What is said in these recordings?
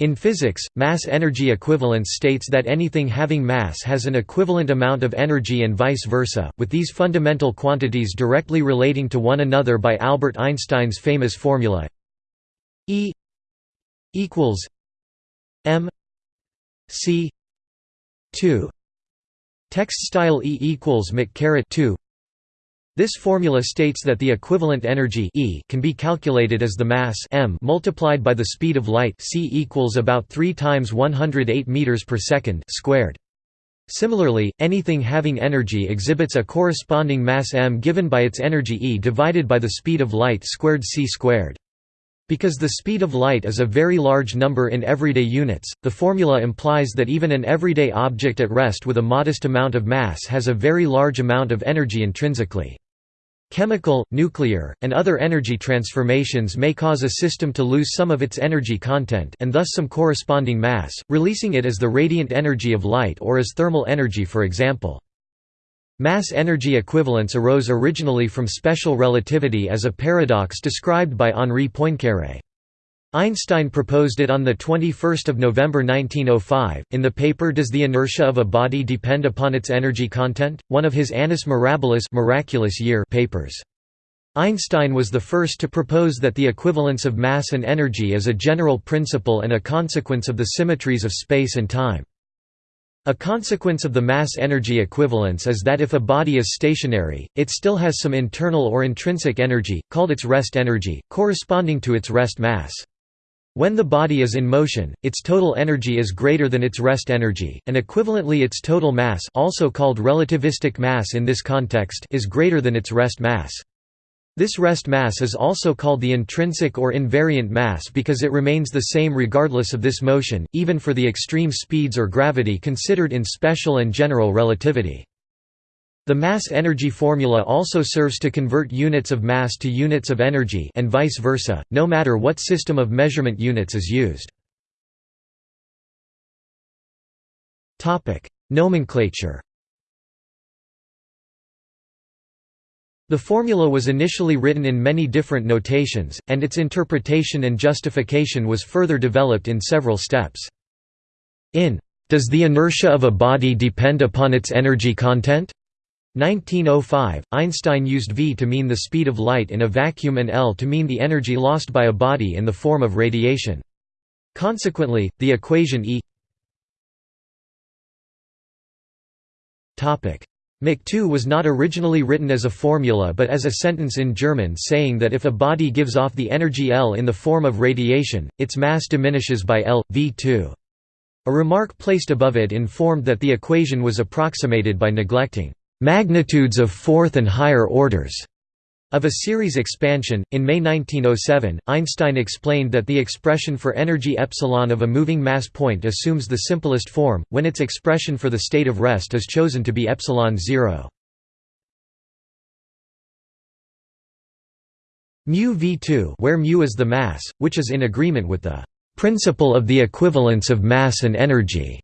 In physics, mass-energy equivalence states that anything having mass has an equivalent amount of energy and vice versa, with these fundamental quantities directly relating to one another by Albert Einstein's famous formula E equals m c 2 text style E equals mc 2 this formula states that the equivalent energy E can be calculated as the mass m multiplied by the speed of light c equals about 3 times 108 meters per second squared. Similarly, anything having energy exhibits a corresponding mass m given by its energy E divided by the speed of light squared c squared. Because the speed of light is a very large number in everyday units, the formula implies that even an everyday object at rest with a modest amount of mass has a very large amount of energy intrinsically. Chemical, nuclear, and other energy transformations may cause a system to lose some of its energy content and thus some corresponding mass, releasing it as the radiant energy of light or as thermal energy for example. Mass-energy equivalence arose originally from special relativity as a paradox described by Henri Poincaré. Einstein proposed it on 21 November 1905, in the paper Does the Inertia of a Body Depend Upon Its Energy Content?, one of his Annus Mirabilis miraculous year papers. Einstein was the first to propose that the equivalence of mass and energy is a general principle and a consequence of the symmetries of space and time. A consequence of the mass-energy equivalence is that if a body is stationary, it still has some internal or intrinsic energy, called its rest energy, corresponding to its rest mass. When the body is in motion, its total energy is greater than its rest energy, and equivalently its total mass also called relativistic mass in this context is greater than its rest mass. This rest mass is also called the intrinsic or invariant mass because it remains the same regardless of this motion, even for the extreme speeds or gravity considered in special and general relativity. The mass-energy formula also serves to convert units of mass to units of energy and vice versa, no matter what system of measurement units is used. Nomenclature The formula was initially written in many different notations, and its interpretation and justification was further developed in several steps. In Does the inertia of a body depend upon its energy content? 1905, Einstein used v to mean the speed of light in a vacuum and L to mean the energy lost by a body in the form of radiation. Consequently, the equation E Mach 2 was not originally written as a formula but as a sentence in German saying that if a body gives off the energy L in the form of radiation, its mass diminishes by L, v2. A remark placed above it informed that the equation was approximated by neglecting magnitudes of fourth and higher orders of a series expansion. In May 1907, Einstein explained that the expression for energy epsilon of a moving mass point assumes the simplest form, when its expression for the state of rest is chosen to be epsilon 0. mu v2 where mu is the mass, which is in agreement with the principle of the equivalence of mass and energy.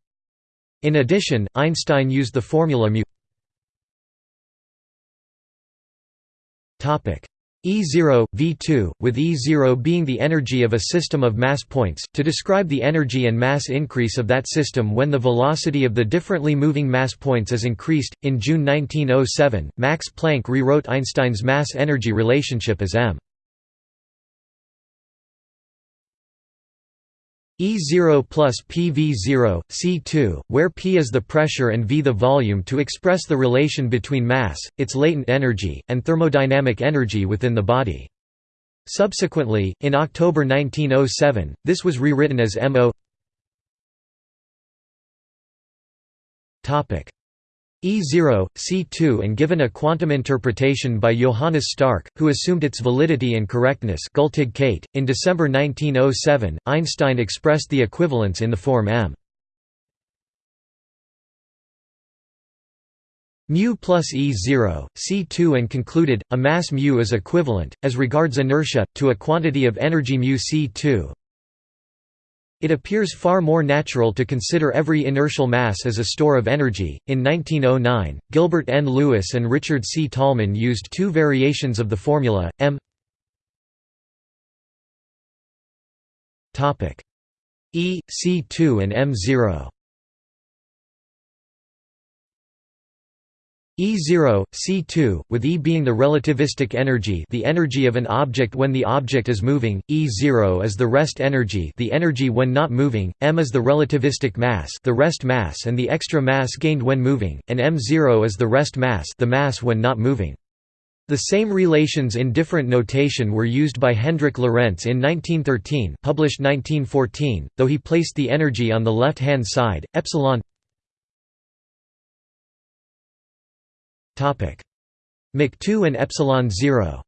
In addition, Einstein used the formula mu E0, V2, with E0 being the energy of a system of mass points, to describe the energy and mass increase of that system when the velocity of the differently moving mass points is increased. In June 1907, Max Planck rewrote Einstein's mass-energy relationship as m E0 plus PV0, C2, where P is the pressure and V the volume to express the relation between mass, its latent energy, and thermodynamic energy within the body. Subsequently, in October 1907, this was rewritten as MO E0, C2 and given a quantum interpretation by Johannes Stark, who assumed its validity and correctness. .In December 1907, Einstein expressed the equivalence in the form m mu plus E0, C2 and concluded, a mass mu is equivalent, as regards inertia, to a quantity of energy mu C2, it appears far more natural to consider every inertial mass as a store of energy. In 1909, Gilbert N. Lewis and Richard C. Tolman used two variations of the formula, m E, C2 and M0 E0, C2, with E being the relativistic energy the energy of an object when the object is moving, E0 is the rest energy the energy when not moving, m is the relativistic mass the rest mass and the extra mass gained when moving, and m0 is the rest mass the mass when not moving. The same relations in different notation were used by Hendrik Lorentz in 1913 published 1914, though he placed the energy on the left-hand side, epsilon Mach 2 and epsilon 0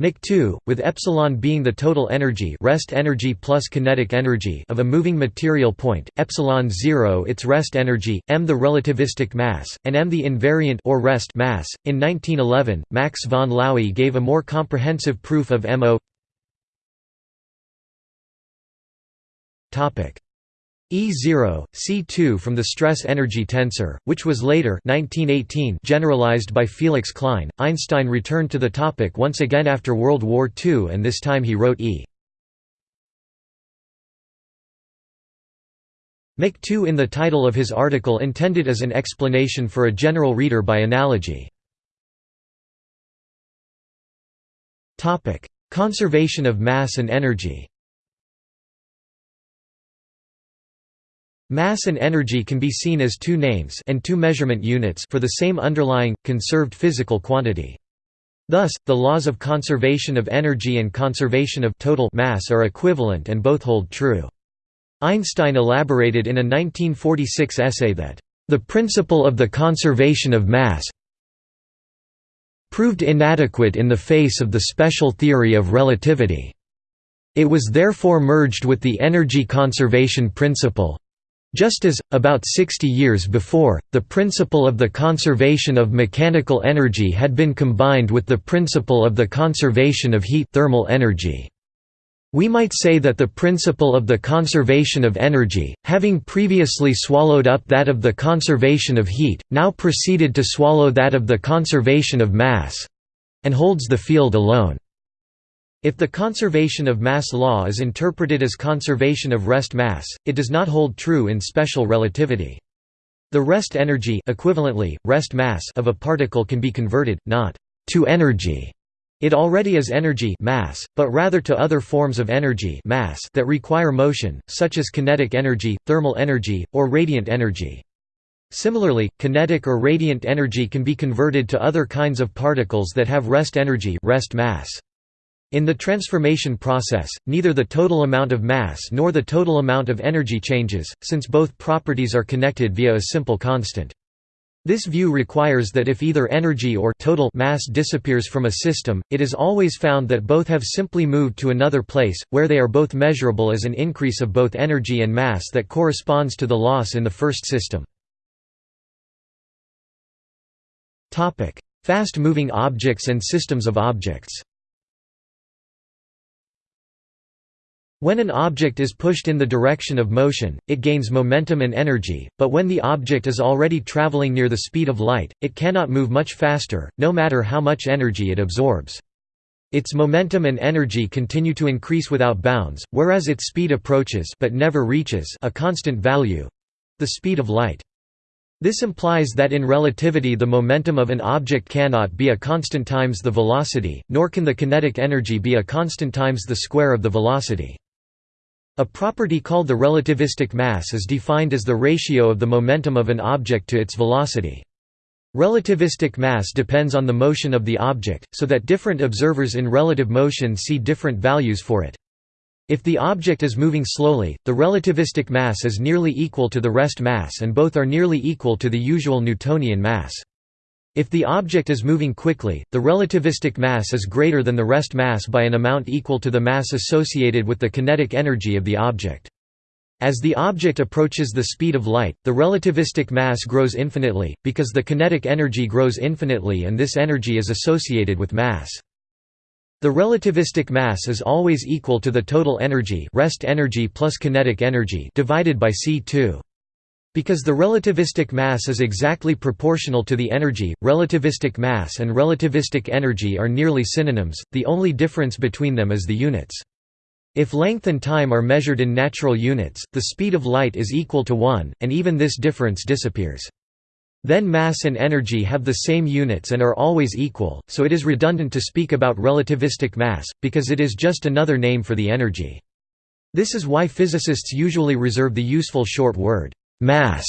Mach 2, with epsilon being the total energy rest energy plus kinetic energy of a moving material point, epsilon 0 its rest energy, m the relativistic mass, and m the invariant or rest mass. In 1911, Max von Laue gave a more comprehensive proof of MO. Topic: E0, C2 from the stress-energy tensor, which was later 1918 generalized by Felix Klein. Einstein returned to the topic once again after World War II and this time he wrote E. Mach 2 in the title of his article intended as an explanation for a general reader by analogy. Conservation of mass and energy Mass and energy can be seen as two names and two measurement units for the same underlying, conserved physical quantity. Thus, the laws of conservation of energy and conservation of total mass are equivalent and both hold true. Einstein elaborated in a 1946 essay that, "...the principle of the conservation of mass proved inadequate in the face of the special theory of relativity. It was therefore merged with the energy conservation principle, just as, about 60 years before, the principle of the conservation of mechanical energy had been combined with the principle of the conservation of heat thermal energy. We might say that the principle of the conservation of energy, having previously swallowed up that of the conservation of heat, now proceeded to swallow that of the conservation of mass—and holds the field alone. If the conservation of mass law is interpreted as conservation of rest mass, it does not hold true in special relativity. The rest energy equivalently, rest mass of a particle can be converted, not to energy it already is energy mass, but rather to other forms of energy mass that require motion, such as kinetic energy, thermal energy, or radiant energy. Similarly, kinetic or radiant energy can be converted to other kinds of particles that have rest energy rest mass. In the transformation process, neither the total amount of mass nor the total amount of energy changes, since both properties are connected via a simple constant. This view requires that if either energy or total mass disappears from a system, it is always found that both have simply moved to another place, where they are both measurable as an increase of both energy and mass that corresponds to the loss in the first system. Fast-moving objects and systems of objects When an object is pushed in the direction of motion, it gains momentum and energy, but when the object is already traveling near the speed of light, it cannot move much faster, no matter how much energy it absorbs. Its momentum and energy continue to increase without bounds, whereas its speed approaches but never reaches a constant value—the speed of light. This implies that in relativity the momentum of an object cannot be a constant times the velocity, nor can the kinetic energy be a constant times the square of the velocity. A property called the relativistic mass is defined as the ratio of the momentum of an object to its velocity. Relativistic mass depends on the motion of the object, so that different observers in relative motion see different values for it. If the object is moving slowly, the relativistic mass is nearly equal to the rest mass and both are nearly equal to the usual Newtonian mass. If the object is moving quickly, the relativistic mass is greater than the rest mass by an amount equal to the mass associated with the kinetic energy of the object. As the object approaches the speed of light, the relativistic mass grows infinitely, because the kinetic energy grows infinitely and this energy is associated with mass. The relativistic mass is always equal to the total energy rest energy plus kinetic energy divided by c2. Because the relativistic mass is exactly proportional to the energy, relativistic mass and relativistic energy are nearly synonyms, the only difference between them is the units. If length and time are measured in natural units, the speed of light is equal to 1, and even this difference disappears. Then mass and energy have the same units and are always equal, so it is redundant to speak about relativistic mass, because it is just another name for the energy. This is why physicists usually reserve the useful short word, mass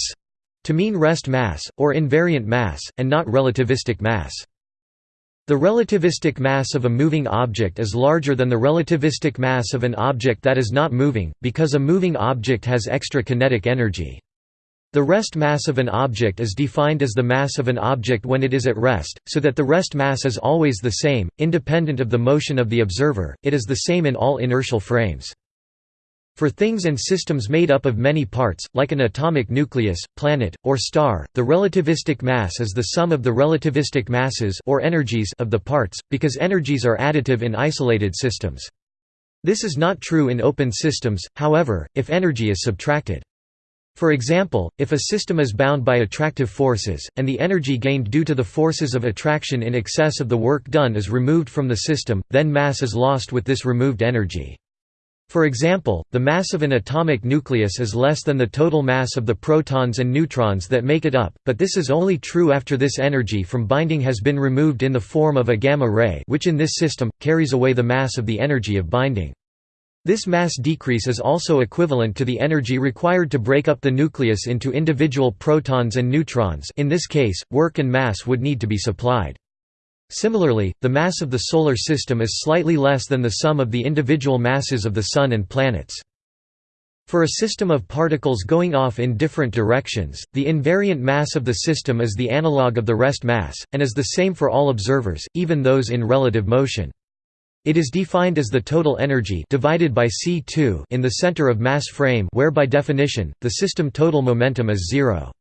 to mean rest mass, or invariant mass, and not relativistic mass. The relativistic mass of a moving object is larger than the relativistic mass of an object that is not moving, because a moving object has extra kinetic energy. The rest mass of an object is defined as the mass of an object when it is at rest, so that the rest mass is always the same, independent of the motion of the observer, it is the same in all inertial frames. For things and systems made up of many parts, like an atomic nucleus, planet, or star, the relativistic mass is the sum of the relativistic masses or energies of the parts, because energies are additive in isolated systems. This is not true in open systems, however, if energy is subtracted. For example, if a system is bound by attractive forces, and the energy gained due to the forces of attraction in excess of the work done is removed from the system, then mass is lost with this removed energy. For example, the mass of an atomic nucleus is less than the total mass of the protons and neutrons that make it up, but this is only true after this energy from binding has been removed in the form of a gamma ray which in this system, carries away the mass of the energy of binding. This mass decrease is also equivalent to the energy required to break up the nucleus into individual protons and neutrons in this case, work and mass would need to be supplied. Similarly, the mass of the Solar System is slightly less than the sum of the individual masses of the Sun and planets. For a system of particles going off in different directions, the invariant mass of the system is the analog of the rest mass, and is the same for all observers, even those in relative motion. It is defined as the total energy divided by c2 in the center of mass frame where by definition, the system total momentum is zero.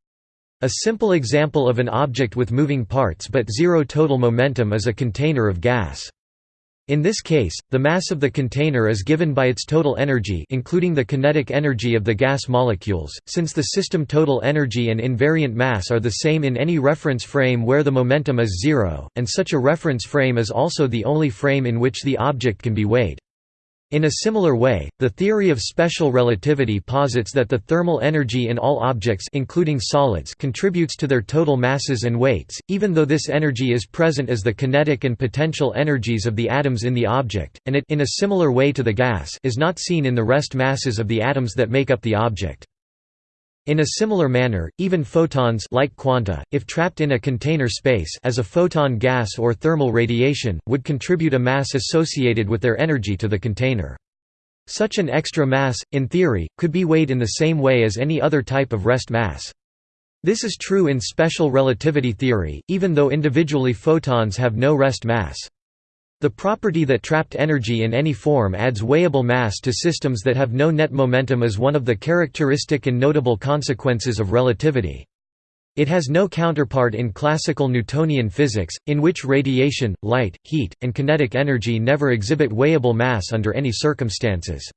A simple example of an object with moving parts but zero total momentum is a container of gas. In this case, the mass of the container is given by its total energy including the kinetic energy of the gas molecules, since the system total energy and invariant mass are the same in any reference frame where the momentum is zero, and such a reference frame is also the only frame in which the object can be weighed. In a similar way, the theory of special relativity posits that the thermal energy in all objects including solids contributes to their total masses and weights, even though this energy is present as the kinetic and potential energies of the atoms in the object, and it in a similar way to the gas is not seen in the rest masses of the atoms that make up the object. In a similar manner, even photons light quanta, if trapped in a container space as a photon gas or thermal radiation, would contribute a mass associated with their energy to the container. Such an extra mass, in theory, could be weighed in the same way as any other type of rest mass. This is true in special relativity theory, even though individually photons have no rest mass. The property that trapped energy in any form adds weighable mass to systems that have no net momentum is one of the characteristic and notable consequences of relativity. It has no counterpart in classical Newtonian physics, in which radiation, light, heat, and kinetic energy never exhibit weighable mass under any circumstances.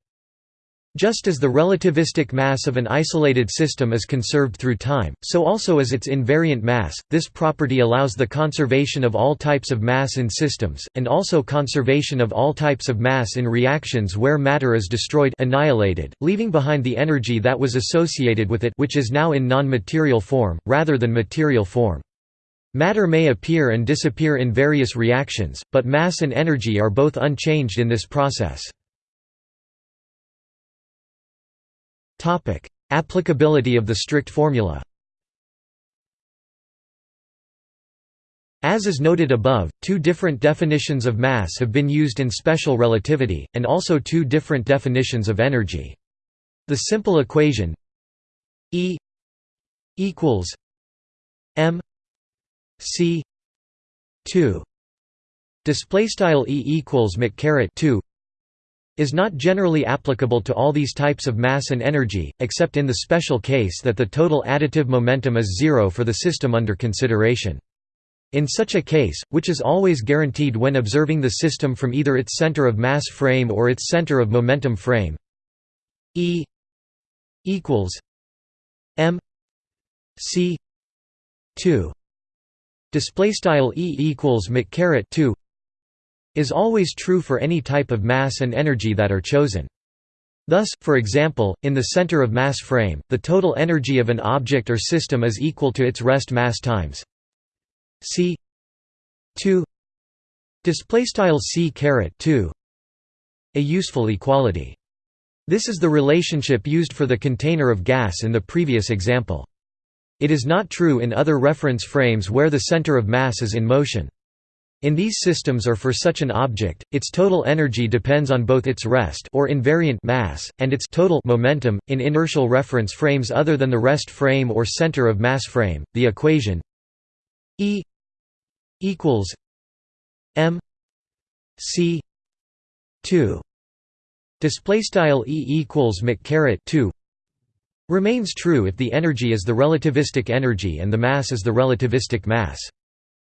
Just as the relativistic mass of an isolated system is conserved through time, so also is its invariant mass. This property allows the conservation of all types of mass in systems, and also conservation of all types of mass in reactions where matter is destroyed annihilated, leaving behind the energy that was associated with it which is now in non-material form, rather than material form. Matter may appear and disappear in various reactions, but mass and energy are both unchanged in this process. Topic: Applicability of the strict formula. As is noted above, two different definitions of mass have been used in special relativity, and also two different definitions of energy. The simple equation E equals m c 2 display style E equals mc 2 is not generally applicable to all these types of mass and energy, except in the special case that the total additive momentum is zero for the system under consideration. In such a case, which is always guaranteed when observing the system from either its center of mass frame or its center of momentum frame E equals m c 2 display style e equals mc 2 is always true for any type of mass and energy that are chosen. Thus, for example, in the center of mass frame, the total energy of an object or system is equal to its rest mass times c 2 display style c caret 2 a useful equality. This is the relationship used for the container of gas in the previous example. It is not true in other reference frames where the center of mass is in motion. In these systems or for such an object, its total energy depends on both its rest or invariant mass, and its total momentum. In inertial reference frames other than the rest frame or center of mass frame, the equation E equals M C two display style E equals mc caret 2 remains true if the energy is the relativistic energy and the mass is the relativistic mass.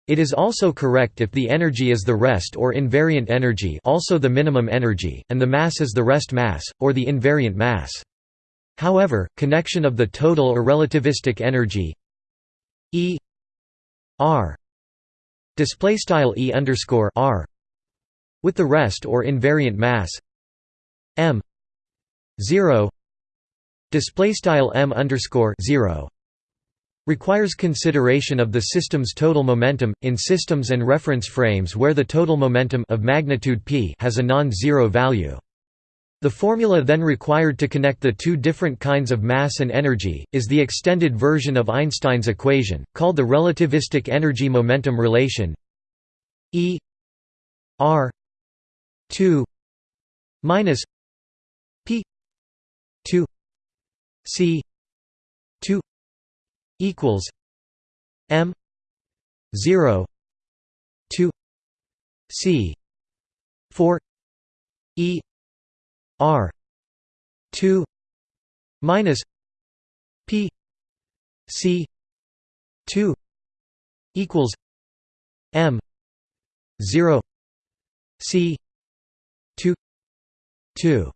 It is also correct if the energy is the rest or invariant energy also the minimum energy, and the mass is the rest mass, or the invariant mass. However, connection of the total or relativistic energy E r E underscore r with the rest or invariant mass m 0 display style m underscore 0 requires consideration of the system's total momentum, in systems and reference frames where the total momentum of magnitude p has a non-zero value. The formula then required to connect the two different kinds of mass and energy, is the extended version of Einstein's equation, called the relativistic energy-momentum relation E r 2 minus p 2 c equals M zero two C four E R two minus P C two equals M zero C two two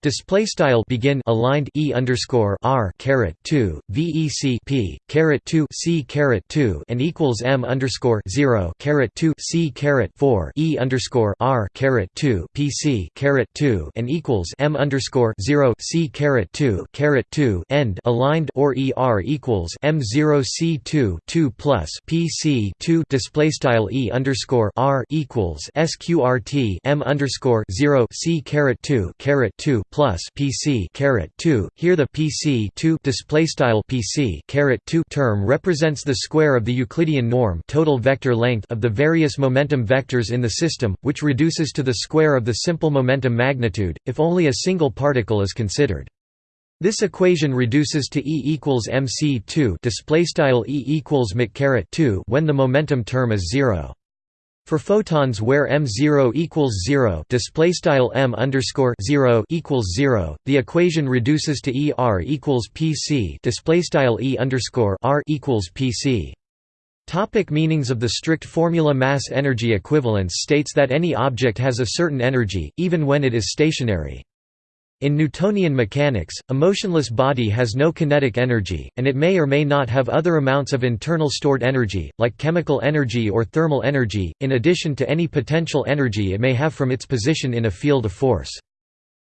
Display style begin aligned e underscore r caret two vec p caret two c caret two and equals m underscore zero caret two c caret four e underscore r caret two pc caret two and equals m underscore zero c caret two caret two end aligned or er equals m zero c two two plus pc two display style e underscore r equals sqrt m underscore zero c caret two caret two plus PC caret 2 here the PC 2 display style PC caret 2 term represents the square of the Euclidean norm total vector length of the various momentum vectors in the system which reduces to the square of the simple momentum magnitude if only a single particle is considered. This equation reduces to E equals mc2 display style E equals mc 2 when the momentum term is 0 for photons where m0 equals 0, display style m underscore 0 equals 0, the equation reduces to E r equals pc, display style E underscore r equals pc. Topic meanings of the strict formula Mass energy equivalence states that any object has a certain energy, even when it is stationary. In Newtonian mechanics, a motionless body has no kinetic energy, and it may or may not have other amounts of internal stored energy, like chemical energy or thermal energy, in addition to any potential energy it may have from its position in a field of force.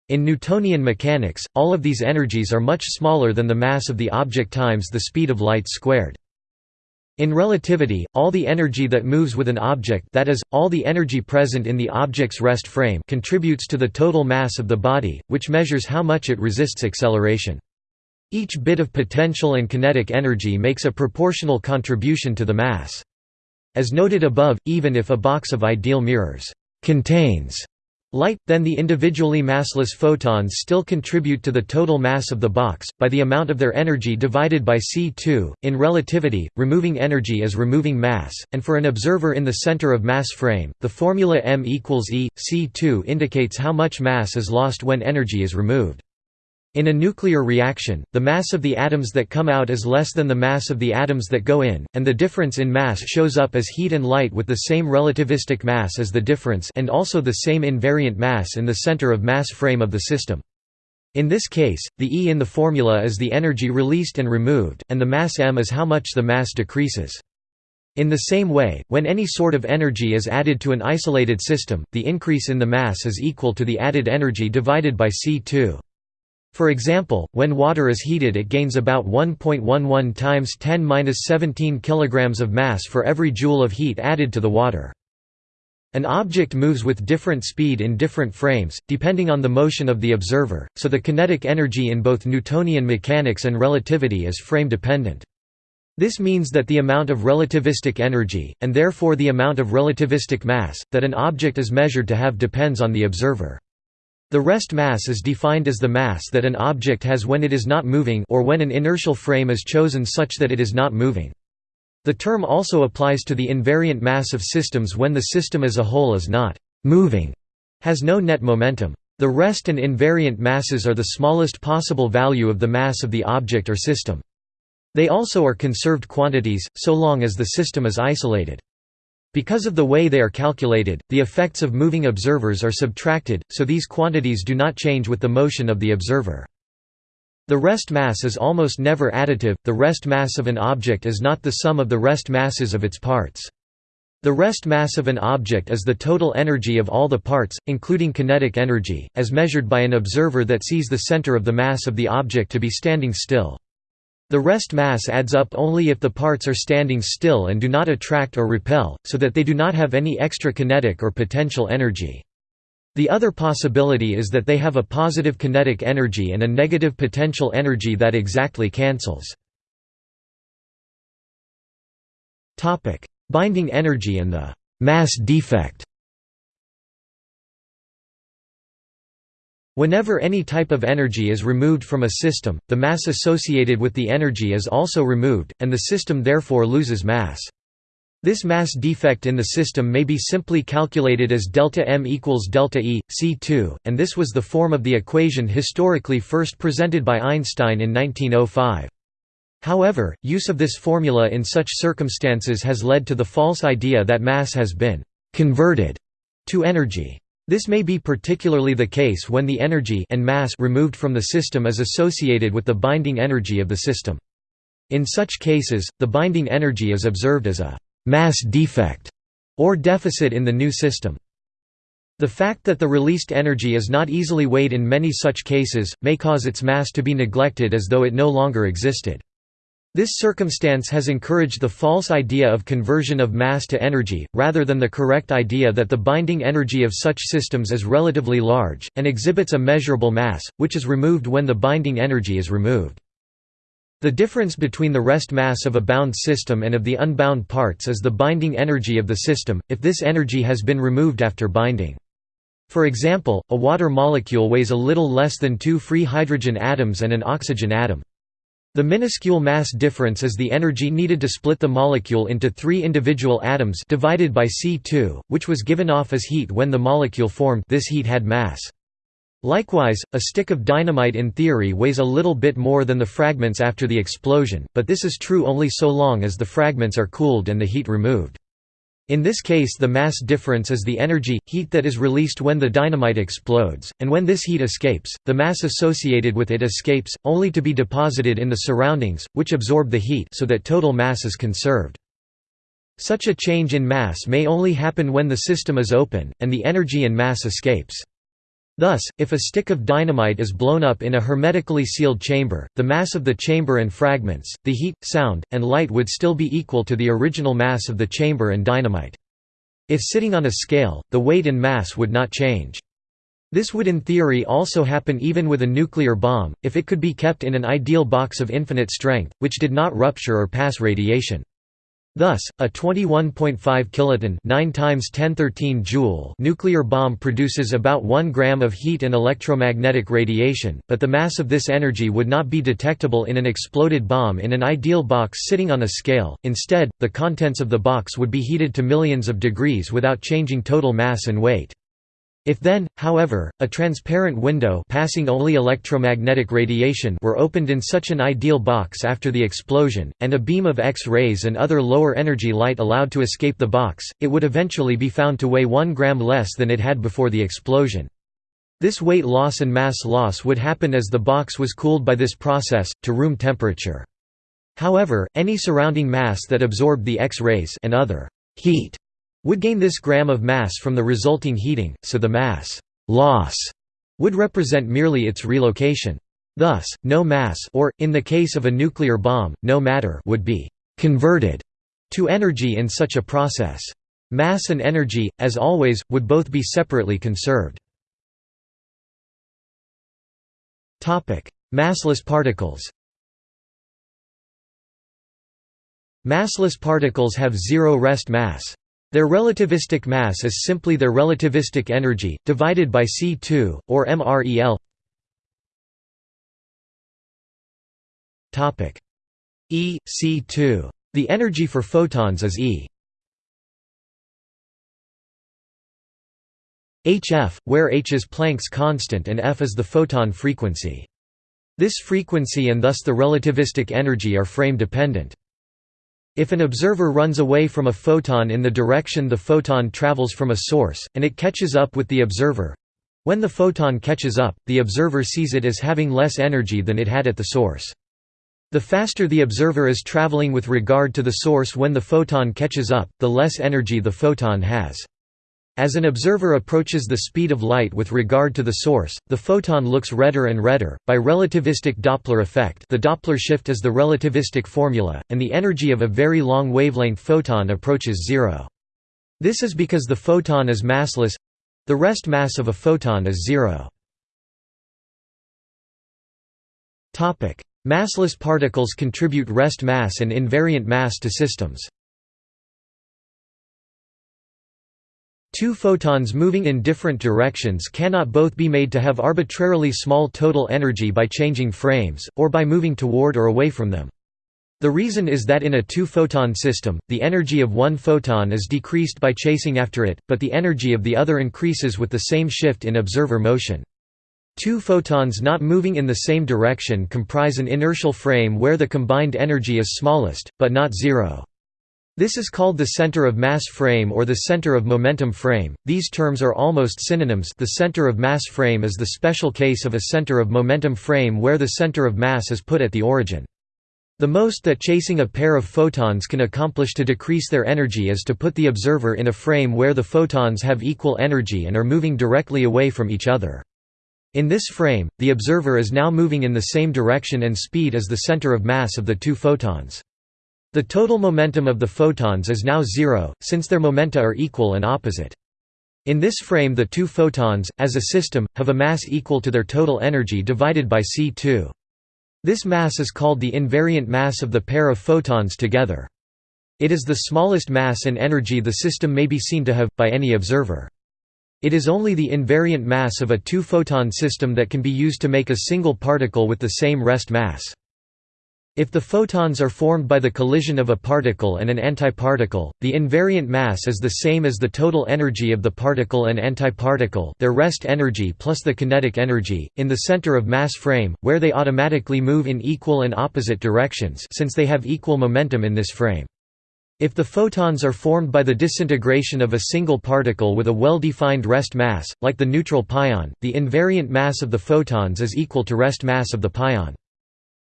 In Newtonian mechanics, all of these energies are much smaller than the mass of the object times the speed of light squared. In relativity, all the energy that moves with an object that is, all the energy present in the object's rest frame contributes to the total mass of the body, which measures how much it resists acceleration. Each bit of potential and kinetic energy makes a proportional contribution to the mass. As noted above, even if a box of ideal mirrors contains light, then the individually massless photons still contribute to the total mass of the box, by the amount of their energy divided by c2. In relativity, removing energy is removing mass, and for an observer in the center of mass frame, the formula m equals e, c2 indicates how much mass is lost when energy is removed. In a nuclear reaction, the mass of the atoms that come out is less than the mass of the atoms that go in, and the difference in mass shows up as heat and light with the same relativistic mass as the difference and also the same invariant mass in the center of mass frame of the system. In this case, the E in the formula is the energy released and removed, and the mass m is how much the mass decreases. In the same way, when any sort of energy is added to an isolated system, the increase in the mass is equal to the added energy divided by C2. For example, when water is heated it gains about 1.11 times 10-17 kg of mass for every joule of heat added to the water. An object moves with different speed in different frames, depending on the motion of the observer, so the kinetic energy in both Newtonian mechanics and relativity is frame-dependent. This means that the amount of relativistic energy, and therefore the amount of relativistic mass, that an object is measured to have depends on the observer. The rest mass is defined as the mass that an object has when it is not moving or when an inertial frame is chosen such that it is not moving. The term also applies to the invariant mass of systems when the system as a whole is not «moving», has no net momentum. The rest and invariant masses are the smallest possible value of the mass of the object or system. They also are conserved quantities, so long as the system is isolated. Because of the way they are calculated, the effects of moving observers are subtracted, so these quantities do not change with the motion of the observer. The rest mass is almost never additive, the rest mass of an object is not the sum of the rest masses of its parts. The rest mass of an object is the total energy of all the parts, including kinetic energy, as measured by an observer that sees the center of the mass of the object to be standing still. The rest mass adds up only if the parts are standing still and do not attract or repel, so that they do not have any extra kinetic or potential energy. The other possibility is that they have a positive kinetic energy and a negative potential energy that exactly cancels. Binding energy and the «mass defect» Whenever any type of energy is removed from a system, the mass associated with the energy is also removed, and the system therefore loses mass. This mass defect in the system may be simply calculated as delta m equals delta E, C2, and this was the form of the equation historically first presented by Einstein in 1905. However, use of this formula in such circumstances has led to the false idea that mass has been «converted» to energy. This may be particularly the case when the energy and mass removed from the system is associated with the binding energy of the system. In such cases, the binding energy is observed as a mass defect or deficit in the new system. The fact that the released energy is not easily weighed in many such cases, may cause its mass to be neglected as though it no longer existed. This circumstance has encouraged the false idea of conversion of mass to energy, rather than the correct idea that the binding energy of such systems is relatively large, and exhibits a measurable mass, which is removed when the binding energy is removed. The difference between the rest mass of a bound system and of the unbound parts is the binding energy of the system, if this energy has been removed after binding. For example, a water molecule weighs a little less than two free hydrogen atoms and an oxygen atom. The minuscule mass difference is the energy needed to split the molecule into three individual atoms divided by C2, which was given off as heat when the molecule formed this heat had mass. Likewise, a stick of dynamite in theory weighs a little bit more than the fragments after the explosion, but this is true only so long as the fragments are cooled and the heat removed. In this case the mass difference is the energy, heat that is released when the dynamite explodes, and when this heat escapes, the mass associated with it escapes, only to be deposited in the surroundings, which absorb the heat so that total mass is conserved. Such a change in mass may only happen when the system is open, and the energy and mass escapes. Thus, if a stick of dynamite is blown up in a hermetically sealed chamber, the mass of the chamber and fragments, the heat, sound, and light would still be equal to the original mass of the chamber and dynamite. If sitting on a scale, the weight and mass would not change. This would in theory also happen even with a nuclear bomb, if it could be kept in an ideal box of infinite strength, which did not rupture or pass radiation. Thus, a 21.5 kiloton 9 times 1013 joule nuclear bomb produces about 1 gram of heat and electromagnetic radiation, but the mass of this energy would not be detectable in an exploded bomb in an ideal box sitting on a scale. Instead, the contents of the box would be heated to millions of degrees without changing total mass and weight. If then, however, a transparent window passing only electromagnetic radiation were opened in such an ideal box after the explosion, and a beam of X-rays and other lower energy light allowed to escape the box, it would eventually be found to weigh 1 gram less than it had before the explosion. This weight loss and mass loss would happen as the box was cooled by this process, to room temperature. However, any surrounding mass that absorbed the X-rays and other heat would gain this gram of mass from the resulting heating, so the mass loss would represent merely its relocation. Thus, no mass or, in the case of a nuclear bomb, no matter would be «converted» to energy in such a process. Mass and energy, as always, would both be separately conserved. Massless particles Massless particles have zero rest mass. Their relativistic mass is simply their relativistic energy, divided by C2, or MREL E, C2. The energy for photons is E. hf, where h is Planck's constant and f is the photon frequency. This frequency and thus the relativistic energy are frame-dependent. If an observer runs away from a photon in the direction the photon travels from a source, and it catches up with the observer—when the photon catches up, the observer sees it as having less energy than it had at the source. The faster the observer is traveling with regard to the source when the photon catches up, the less energy the photon has. As an observer approaches the speed of light with regard to the source, the photon looks redder and redder. By relativistic Doppler effect, the Doppler shift is the relativistic formula, and the energy of a very long wavelength photon approaches zero. This is because the photon is massless the rest mass of a photon is zero. Massless particles contribute rest mass and invariant mass to systems. Two photons moving in different directions cannot both be made to have arbitrarily small total energy by changing frames, or by moving toward or away from them. The reason is that in a two-photon system, the energy of one photon is decreased by chasing after it, but the energy of the other increases with the same shift in observer motion. Two photons not moving in the same direction comprise an inertial frame where the combined energy is smallest, but not zero. This is called the center of mass frame or the center of momentum frame. These terms are almost synonyms. The center of mass frame is the special case of a center of momentum frame where the center of mass is put at the origin. The most that chasing a pair of photons can accomplish to decrease their energy is to put the observer in a frame where the photons have equal energy and are moving directly away from each other. In this frame, the observer is now moving in the same direction and speed as the center of mass of the two photons. The total momentum of the photons is now zero, since their momenta are equal and opposite. In this frame the two photons, as a system, have a mass equal to their total energy divided by c2. This mass is called the invariant mass of the pair of photons together. It is the smallest mass and energy the system may be seen to have, by any observer. It is only the invariant mass of a two-photon system that can be used to make a single particle with the same rest mass. If the photons are formed by the collision of a particle and an antiparticle, the invariant mass is the same as the total energy of the particle and antiparticle their rest energy plus the kinetic energy, in the center of mass frame, where they automatically move in equal and opposite directions since they have equal momentum in this frame. If the photons are formed by the disintegration of a single particle with a well-defined rest mass, like the neutral pion, the invariant mass of the photons is equal to rest mass of the pion.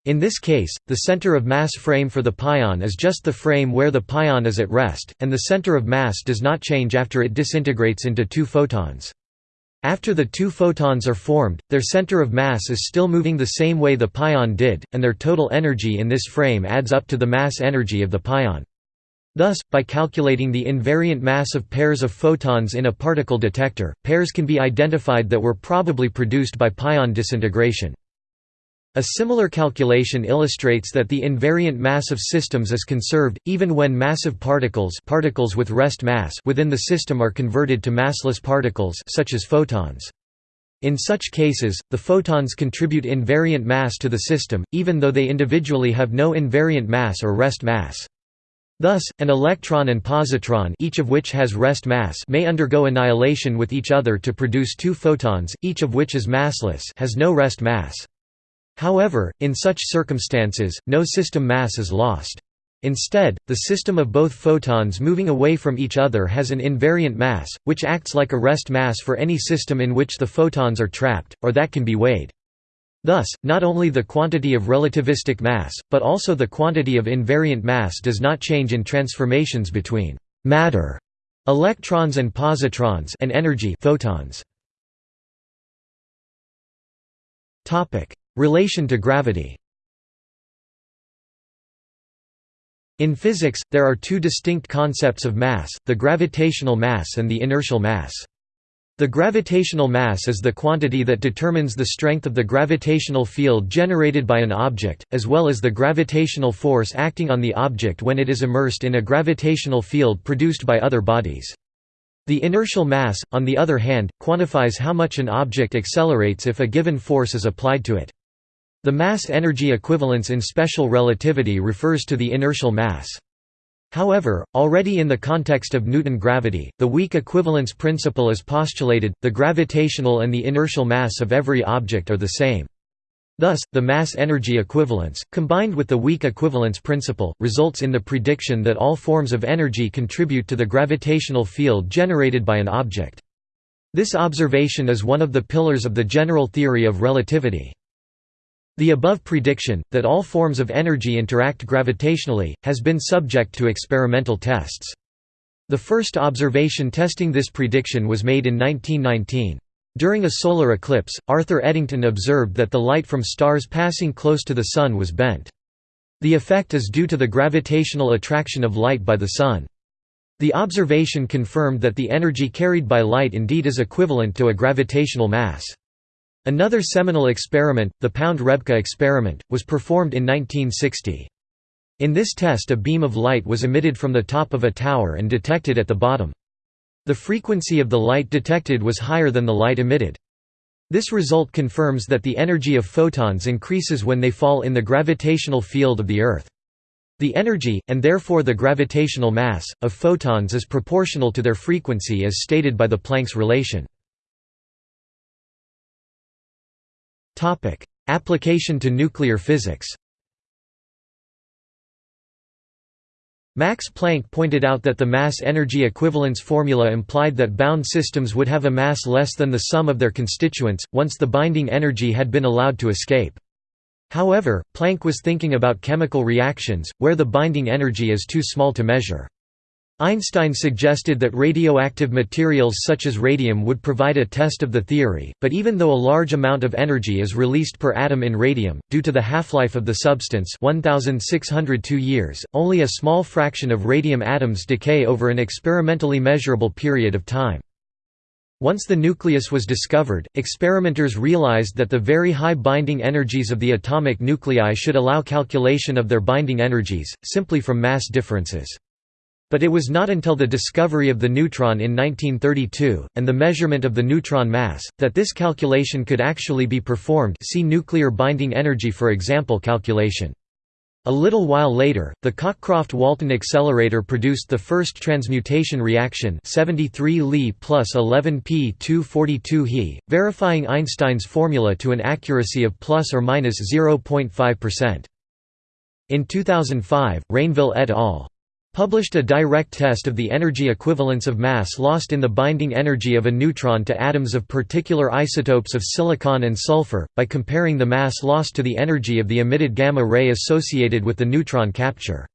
In this case, the center of mass frame for the pion is just the frame where the pion is at rest, and the center of mass does not change after it disintegrates into two photons. After the two photons are formed, their center of mass is still moving the same way the pion did, and their total energy in this frame adds up to the mass energy of the pion. Thus, by calculating the invariant mass of pairs of photons in a particle detector, pairs can be identified that were probably produced by pion disintegration. A similar calculation illustrates that the invariant mass of systems is conserved, even when massive particles, particles with rest mass within the system are converted to massless particles such as photons. In such cases, the photons contribute invariant mass to the system, even though they individually have no invariant mass or rest mass. Thus, an electron and positron each of which has rest mass may undergo annihilation with each other to produce two photons, each of which is massless has no rest mass. However, in such circumstances, no system mass is lost. Instead, the system of both photons moving away from each other has an invariant mass, which acts like a rest mass for any system in which the photons are trapped, or that can be weighed. Thus, not only the quantity of relativistic mass, but also the quantity of invariant mass does not change in transformations between matter, electrons and positrons and energy photons. Relation to gravity In physics, there are two distinct concepts of mass, the gravitational mass and the inertial mass. The gravitational mass is the quantity that determines the strength of the gravitational field generated by an object, as well as the gravitational force acting on the object when it is immersed in a gravitational field produced by other bodies. The inertial mass, on the other hand, quantifies how much an object accelerates if a given force is applied to it. The mass-energy equivalence in special relativity refers to the inertial mass. However, already in the context of Newton gravity, the weak equivalence principle is postulated, the gravitational and the inertial mass of every object are the same. Thus, the mass-energy equivalence, combined with the weak equivalence principle, results in the prediction that all forms of energy contribute to the gravitational field generated by an object. This observation is one of the pillars of the general theory of relativity. The above prediction, that all forms of energy interact gravitationally, has been subject to experimental tests. The first observation testing this prediction was made in 1919. During a solar eclipse, Arthur Eddington observed that the light from stars passing close to the Sun was bent. The effect is due to the gravitational attraction of light by the Sun. The observation confirmed that the energy carried by light indeed is equivalent to a gravitational mass. Another seminal experiment, the Pound-Rebka experiment, was performed in 1960. In this test a beam of light was emitted from the top of a tower and detected at the bottom. The frequency of the light detected was higher than the light emitted. This result confirms that the energy of photons increases when they fall in the gravitational field of the Earth. The energy, and therefore the gravitational mass, of photons is proportional to their frequency as stated by the Planck's relation. Application to nuclear physics. Max Planck pointed out that the mass-energy equivalence formula implied that bound systems would have a mass less than the sum of their constituents, once the binding energy had been allowed to escape. However, Planck was thinking about chemical reactions, where the binding energy is too small to measure. Einstein suggested that radioactive materials such as radium would provide a test of the theory, but even though a large amount of energy is released per atom in radium, due to the half-life of the substance 1602 years, only a small fraction of radium atoms decay over an experimentally measurable period of time. Once the nucleus was discovered, experimenters realized that the very high binding energies of the atomic nuclei should allow calculation of their binding energies, simply from mass differences. But it was not until the discovery of the neutron in 1932, and the measurement of the neutron mass, that this calculation could actually be performed see nuclear binding energy for example calculation. A little while later, the Cockcroft-Walton accelerator produced the first transmutation reaction 73 Li plus 11 P 242 He, verifying Einstein's formula to an accuracy of plus or minus 0.5%. In 2005, Rainville et al published a direct test of the energy equivalence of mass lost in the binding energy of a neutron to atoms of particular isotopes of silicon and sulfur, by comparing the mass lost to the energy of the emitted gamma ray associated with the neutron capture.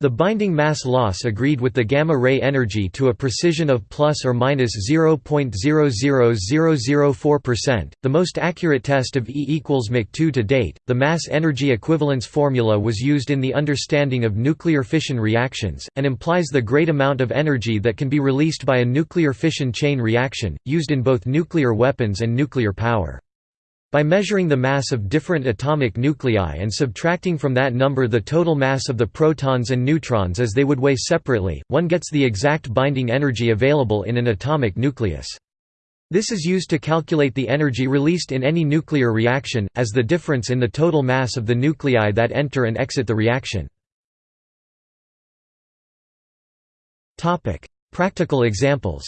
The binding mass loss agreed with the gamma-ray energy to a precision of plus or minus 0.00004%, the most accurate test of E equals Mach 2 to date. The mass-energy equivalence formula was used in the understanding of nuclear fission reactions, and implies the great amount of energy that can be released by a nuclear fission chain reaction, used in both nuclear weapons and nuclear power. By measuring the mass of different atomic nuclei and subtracting from that number the total mass of the protons and neutrons as they would weigh separately, one gets the exact binding energy available in an atomic nucleus. This is used to calculate the energy released in any nuclear reaction, as the difference in the total mass of the nuclei that enter and exit the reaction. Practical examples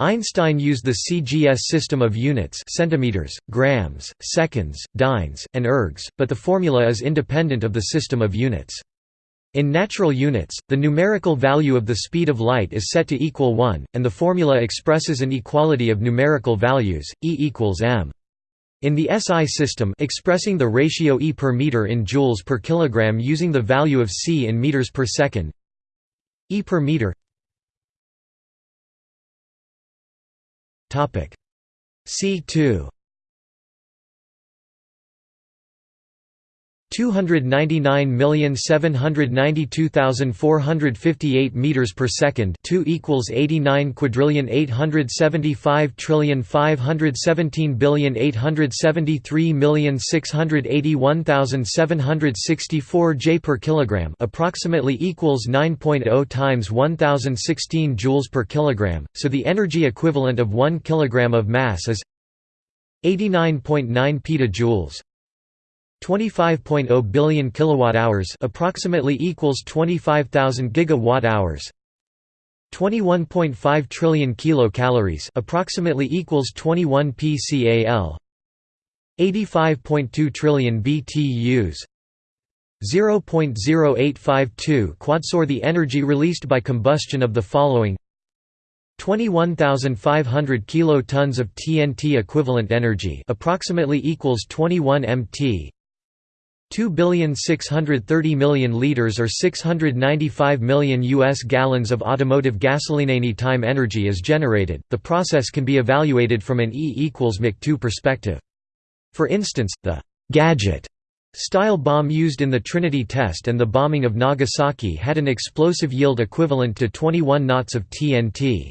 Einstein used the CGS system of units centimeters, grams, seconds, dynes, and ergs, but the formula is independent of the system of units. In natural units, the numerical value of the speed of light is set to equal 1, and the formula expresses an equality of numerical values, E equals m. In the SI system expressing the ratio E per meter in joules per kilogram using the value of c in meters per second E per meter C2 299,792,458 meters per second 2 equals 89 quadrillion 875 trillion 517 billion 873 million 681,764 J per kilogram approximately equals 9.0 times 1016 joules per kilogram so the energy equivalent of 1 kilogram of mass is 89.9 petajoules 25.0 billion kilowatt-hours approximately equals 25,000 gigawatt-hours. 21.5 trillion kilocalories approximately equals 21 pcal 85.2 trillion BTUs 0.0852 quadsor the energy released by combustion of the following. 21,500 kilotons of TNT equivalent energy approximately equals 21 mt 2,630,000,000 liters or 695 million US gallons of automotive gasoline. Any time energy is generated, the process can be evaluated from an E equals Mach2 perspective. For instance, the «gadget» style bomb used in the Trinity test and the bombing of Nagasaki had an explosive yield equivalent to 21 knots of TNT.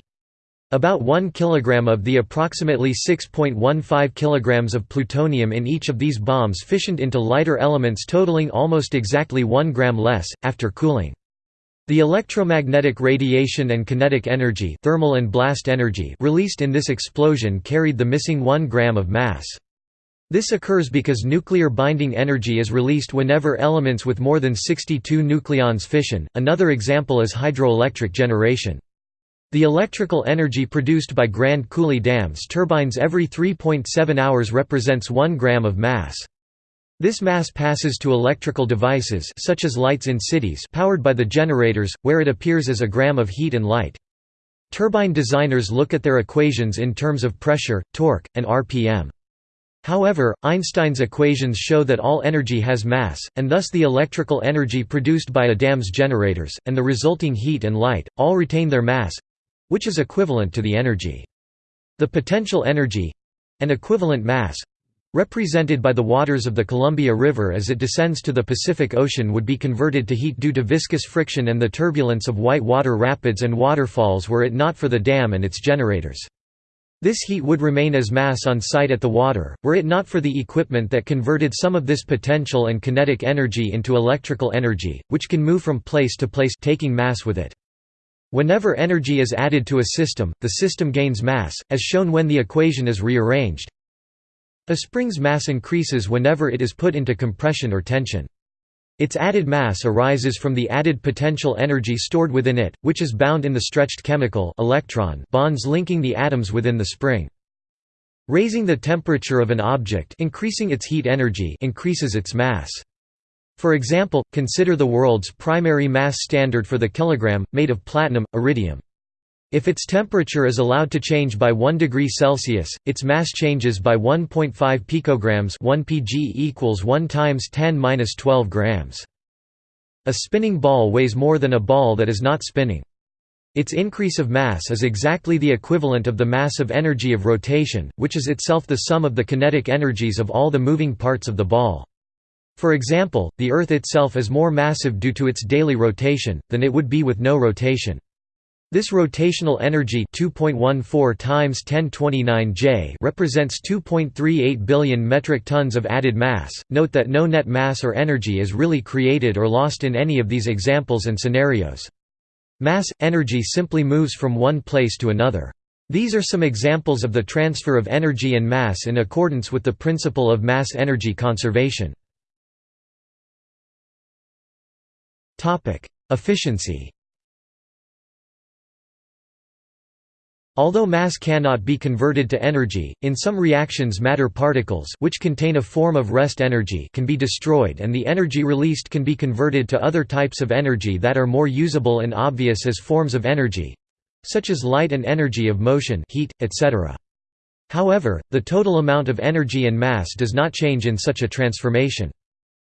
About 1 kg of the approximately 6.15 kg of plutonium in each of these bombs fissioned into lighter elements totaling almost exactly 1 gram less, after cooling. The electromagnetic radiation and kinetic energy, thermal and blast energy released in this explosion carried the missing 1 gram of mass. This occurs because nuclear binding energy is released whenever elements with more than 62 nucleons fission. Another example is hydroelectric generation. The electrical energy produced by Grand Coulee dams turbines every 3.7 hours represents 1 gram of mass. This mass passes to electrical devices such as lights in cities powered by the generators, where it appears as a gram of heat and light. Turbine designers look at their equations in terms of pressure, torque, and RPM. However, Einstein's equations show that all energy has mass, and thus the electrical energy produced by a dam's generators, and the resulting heat and light, all retain their mass, which is equivalent to the energy. The potential energy—an equivalent mass—represented by the waters of the Columbia River as it descends to the Pacific Ocean would be converted to heat due to viscous friction and the turbulence of white water rapids and waterfalls were it not for the dam and its generators. This heat would remain as mass on site at the water, were it not for the equipment that converted some of this potential and kinetic energy into electrical energy, which can move from place to place taking mass with it. Whenever energy is added to a system, the system gains mass, as shown when the equation is rearranged. A spring's mass increases whenever it is put into compression or tension. Its added mass arises from the added potential energy stored within it, which is bound in the stretched chemical electron bonds linking the atoms within the spring. Raising the temperature of an object increasing its heat energy increases its mass. For example, consider the world's primary mass standard for the kilogram, made of platinum, iridium. If its temperature is allowed to change by 1 degree Celsius, its mass changes by 1.5 picograms 1 pg equals 1 times 10^-12 grams. A spinning ball weighs more than a ball that is not spinning. Its increase of mass is exactly the equivalent of the mass of energy of rotation, which is itself the sum of the kinetic energies of all the moving parts of the ball. For example, the Earth itself is more massive due to its daily rotation, than it would be with no rotation. This rotational energy 2.14 times 1029 J represents 2.38 billion metric tons of added mass. Note that no net mass or energy is really created or lost in any of these examples and scenarios. Mass energy simply moves from one place to another. These are some examples of the transfer of energy and mass in accordance with the principle of mass energy conservation. Topic: Efficiency. Although mass cannot be converted to energy, in some reactions matter particles which contain a form of rest energy can be destroyed and the energy released can be converted to other types of energy that are more usable and obvious as forms of energy—such as light and energy of motion heat, etc. However, the total amount of energy and mass does not change in such a transformation.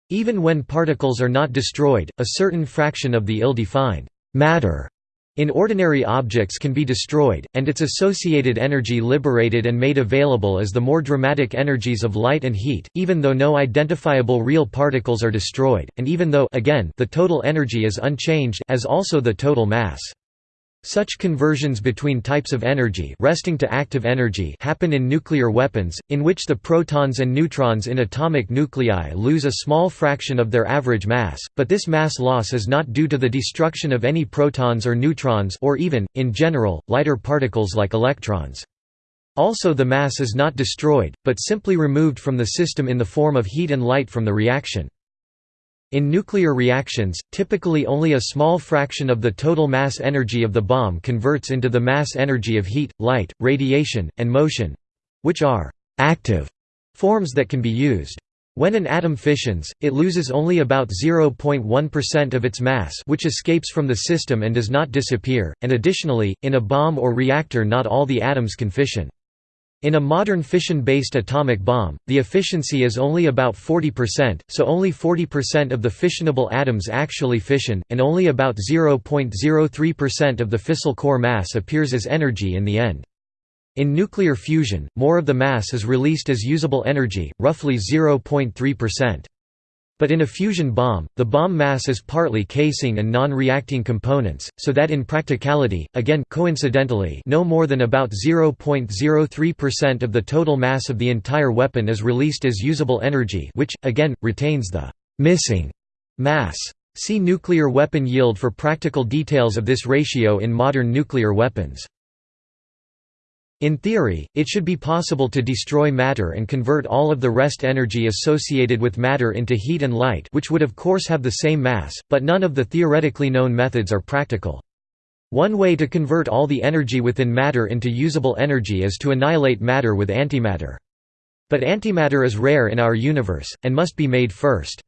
Even when particles are not destroyed, a certain fraction of the ill-defined matter in ordinary objects can be destroyed, and its associated energy liberated and made available as the more dramatic energies of light and heat, even though no identifiable real particles are destroyed, and even though again, the total energy is unchanged as also the total mass. Such conversions between types of energy resting to active energy happen in nuclear weapons, in which the protons and neutrons in atomic nuclei lose a small fraction of their average mass, but this mass loss is not due to the destruction of any protons or neutrons or even, in general, lighter particles like electrons. Also the mass is not destroyed, but simply removed from the system in the form of heat and light from the reaction. In nuclear reactions, typically only a small fraction of the total mass energy of the bomb converts into the mass energy of heat, light, radiation, and motion—which are «active» forms that can be used. When an atom fissions, it loses only about 0.1% of its mass which escapes from the system and does not disappear, and additionally, in a bomb or reactor not all the atoms can fission. In a modern fission-based atomic bomb, the efficiency is only about 40%, so only 40% of the fissionable atoms actually fission, and only about 0.03% of the fissile core mass appears as energy in the end. In nuclear fusion, more of the mass is released as usable energy, roughly 0.3%. But in a fusion bomb, the bomb mass is partly casing and non-reacting components, so that in practicality, again coincidentally no more than about 0.03% of the total mass of the entire weapon is released as usable energy which, again, retains the «missing» mass. See nuclear weapon yield for practical details of this ratio in modern nuclear weapons. In theory, it should be possible to destroy matter and convert all of the rest energy associated with matter into heat and light which would of course have the same mass, but none of the theoretically known methods are practical. One way to convert all the energy within matter into usable energy is to annihilate matter with antimatter. But antimatter is rare in our universe, and must be made first.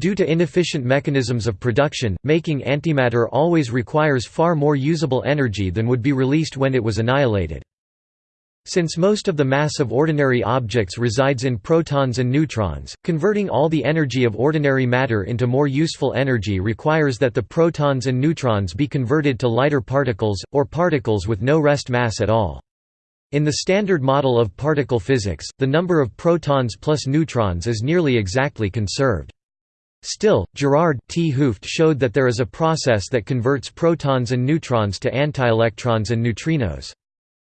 Due to inefficient mechanisms of production, making antimatter always requires far more usable energy than would be released when it was annihilated. Since most of the mass of ordinary objects resides in protons and neutrons, converting all the energy of ordinary matter into more useful energy requires that the protons and neutrons be converted to lighter particles, or particles with no rest mass at all. In the standard model of particle physics, the number of protons plus neutrons is nearly exactly conserved. Still, Gerard 't Hooft showed that there is a process that converts protons and neutrons to antielectrons and neutrinos.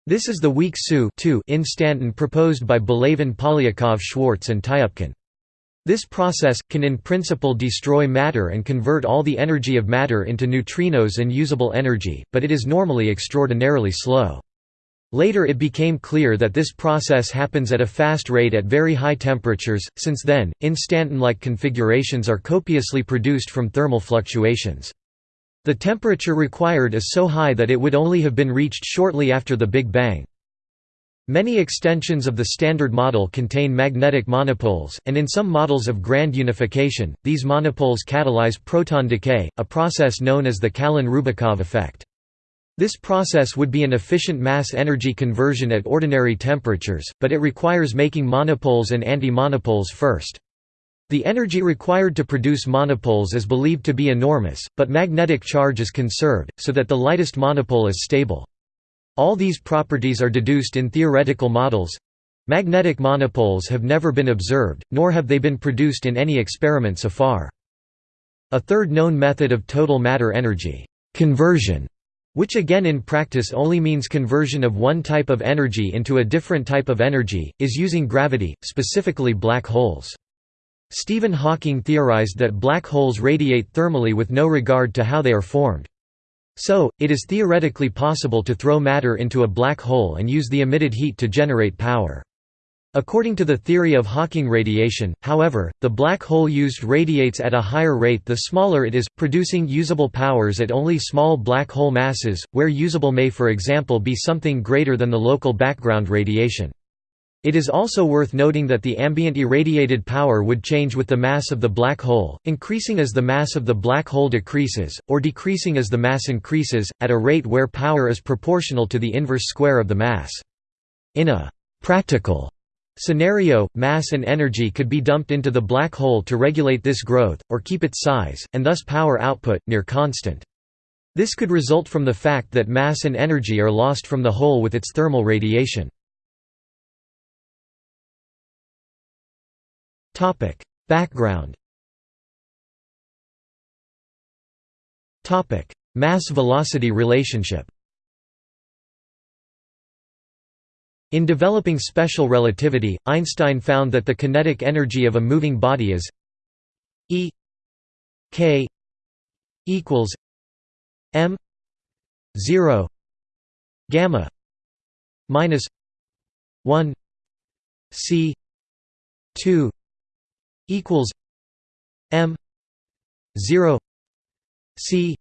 This is the weak SU instanton proposed by Belavin Polyakov Schwarz and Tyupkin. This process, can in principle destroy matter and convert all the energy of matter into neutrinos and usable energy, but it is normally extraordinarily slow. Later it became clear that this process happens at a fast rate at very high temperatures, since then, instanton-like configurations are copiously produced from thermal fluctuations. The temperature required is so high that it would only have been reached shortly after the Big Bang. Many extensions of the Standard Model contain magnetic monopoles, and in some models of grand unification, these monopoles catalyze proton decay, a process known as the Callan-Rubakov effect. This process would be an efficient mass-energy conversion at ordinary temperatures, but it requires making monopoles and anti-monopoles first. The energy required to produce monopoles is believed to be enormous, but magnetic charge is conserved, so that the lightest monopole is stable. All these properties are deduced in theoretical models. Magnetic monopoles have never been observed, nor have they been produced in any experiment so far. A third known method of total matter energy conversion, which again in practice only means conversion of one type of energy into a different type of energy, is using gravity, specifically black holes. Stephen Hawking theorized that black holes radiate thermally with no regard to how they are formed. So, it is theoretically possible to throw matter into a black hole and use the emitted heat to generate power. According to the theory of Hawking radiation, however, the black hole used radiates at a higher rate the smaller it is, producing usable powers at only small black hole masses, where usable may for example be something greater than the local background radiation. It is also worth noting that the ambient irradiated power would change with the mass of the black hole, increasing as the mass of the black hole decreases, or decreasing as the mass increases, at a rate where power is proportional to the inverse square of the mass. In a «practical» scenario, mass and energy could be dumped into the black hole to regulate this growth, or keep its size, and thus power output, near constant. This could result from the fact that mass and energy are lost from the hole with its thermal radiation. Background Topic: Mass-velocity relationship In developing special relativity, Einstein found that the kinetic energy of a moving body is E k equals m 0 gamma minus 1 c 2 equals m 0 c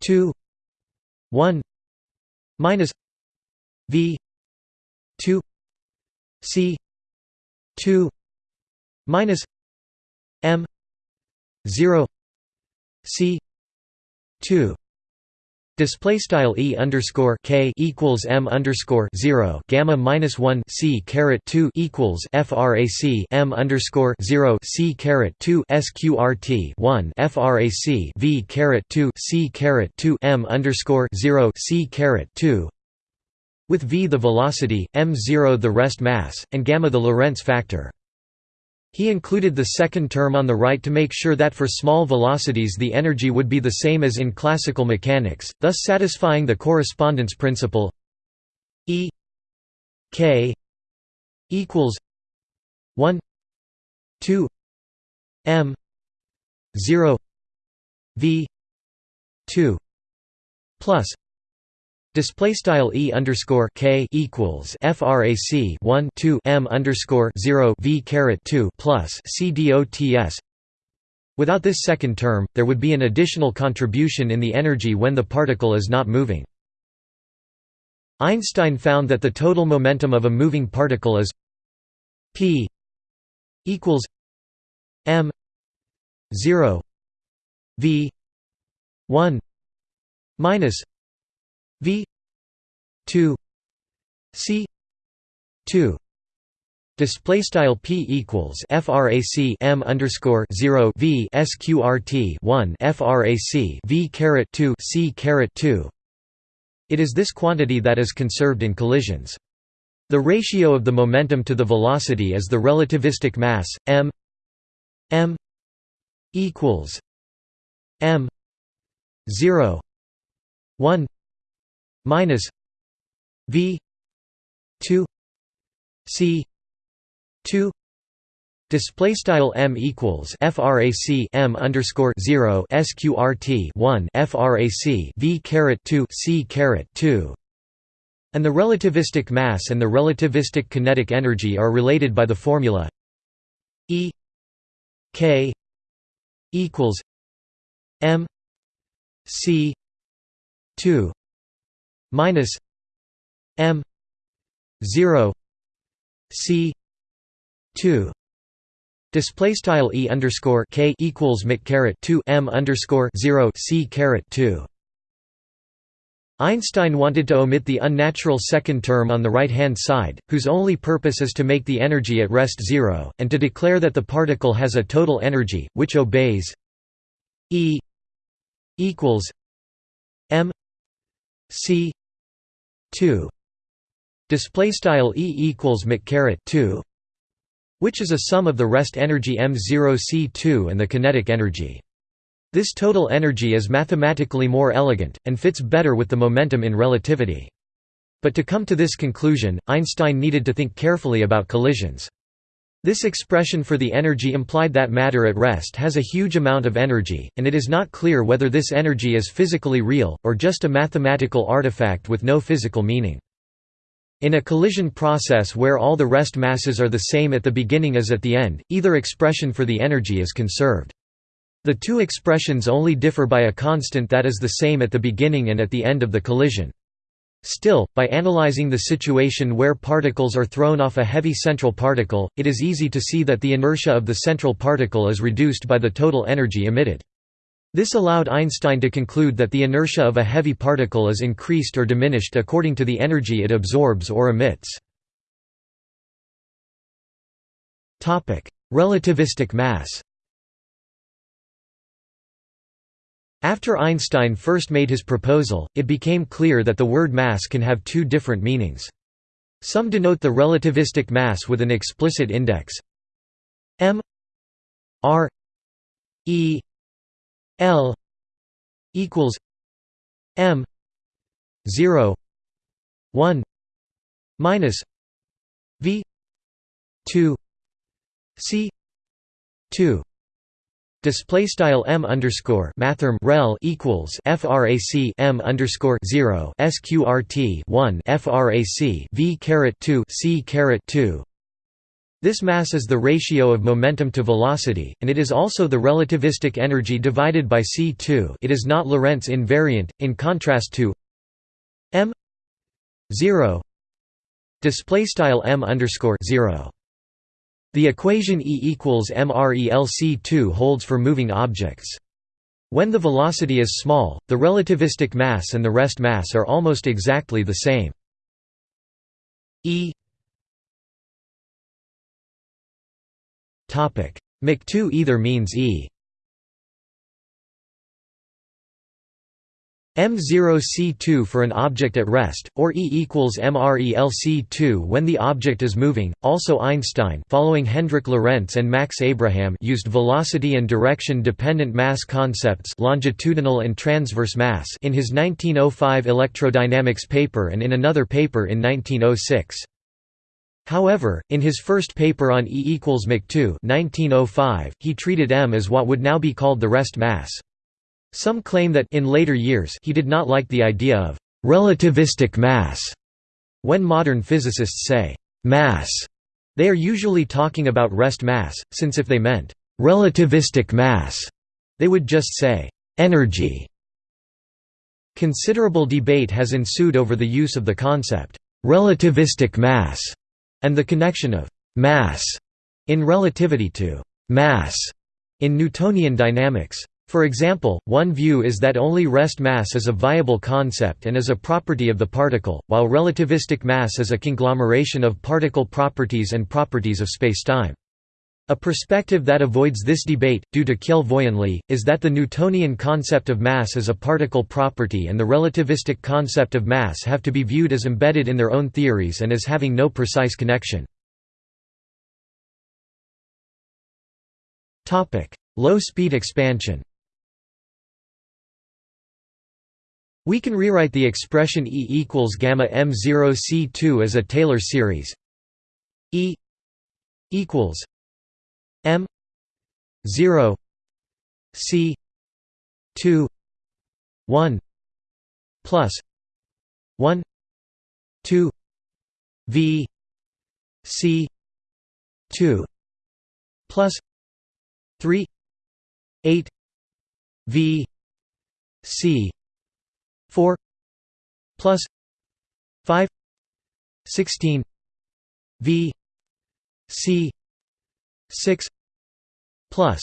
2 1 minus v 2 c 2 minus m 0 c 2 Display style e underscore k equals m underscore zero gamma minus one c caret two equals frac m underscore zero c caret two sqrt one frac v caret two c caret two m underscore zero c caret two with v the velocity, m0 the rest mass, and gamma the Lorentz factor. He included the second term on the right to make sure that for small velocities the energy would be the same as in classical mechanics, thus satisfying the correspondence principle E k equals 1 2 m 0 v 2 plus Display style e underscore k equals frac 1 2 m underscore 0 v caret 2 plus c dots. Without this second term, there would be an additional contribution in the energy when the particle is not moving. Einstein found that the total momentum of a moving particle is p equals m 0 v 1 minus V two C two Display style p equals frac m underscore zero v sqrt one frac v caret two c caret two. It is this quantity that is conserved in collisions. The ratio of the momentum to the velocity is the relativistic mass m m equals m zero one minus V two C two Display style m equals frac m underscore zero sqrt one frac v caret two c caret two, and the relativistic mass and the relativistic kinetic energy are related by the formula E k equals m c two minus m 0 c 2 display style e underscore k equals mc caret 2 m underscore 0 c caret 2 Einstein wanted to omit the unnatural second term on the right-hand side, whose only purpose is to make the energy at rest zero, and to declare that the particle has a total energy, which obeys E equals m c 2 display style e equals mc caret 2 which is a sum of the rest energy m0 c2 and the kinetic energy. This total energy is mathematically more elegant and fits better with the momentum in relativity. But to come to this conclusion einstein needed to think carefully about collisions this expression for the energy implied that matter at rest has a huge amount of energy, and it is not clear whether this energy is physically real, or just a mathematical artifact with no physical meaning. In a collision process where all the rest masses are the same at the beginning as at the end, either expression for the energy is conserved. The two expressions only differ by a constant that is the same at the beginning and at the end of the collision. Still, by analyzing the situation where particles are thrown off a heavy central particle, it is easy to see that the inertia of the central particle is reduced by the total energy emitted. This allowed Einstein to conclude that the inertia of a heavy particle is increased or diminished according to the energy it absorbs or emits. Relativistic mass After Einstein first made his proposal, it became clear that the word mass can have two different meanings. Some denote the relativistic mass with an explicit index m r e L equals M zero one minus V two C two Display style m underscore mathrm rel equals frac m underscore zero sqrt one frac v caret two c caret two. This mass is the ratio of momentum to velocity, and it is also the relativistic energy divided by c2 it is not Lorentz invariant, in contrast to m 0 display style m underscore 0 the equation E equals mRELC2 holds for moving objects. When the velocity is small, the relativistic mass and the rest mass are almost exactly the same. E Mach2 either means E M0C2 for an object at rest, or E equals MRELC2 when the object is moving. Also Einstein following Hendrik Lorentz and Max Abraham used velocity and direction dependent mass concepts longitudinal and transverse mass in his 1905 electrodynamics paper and in another paper in 1906. However, in his first paper on E equals Mach2 1905, he treated m as what would now be called the rest mass. Some claim that in later years he did not like the idea of relativistic mass. When modern physicists say mass, they are usually talking about rest mass, since if they meant relativistic mass, they would just say energy. Considerable debate has ensued over the use of the concept relativistic mass and the connection of «mass» in relativity to «mass» in Newtonian dynamics. For example, one view is that only rest mass is a viable concept and is a property of the particle, while relativistic mass is a conglomeration of particle properties and properties of spacetime. A perspective that avoids this debate, due to Kjell Vøyenli, is that the Newtonian concept of mass is a particle property and the relativistic concept of mass have to be viewed as embedded in their own theories and as having no precise connection. Low-speed expansion We can rewrite the expression E equals gamma m0 c2 as a Taylor series. E equals m 0 c 2 1 plus 1 2 v c 2 plus 3 8 v c 4 plus 5 16 v c 6 plus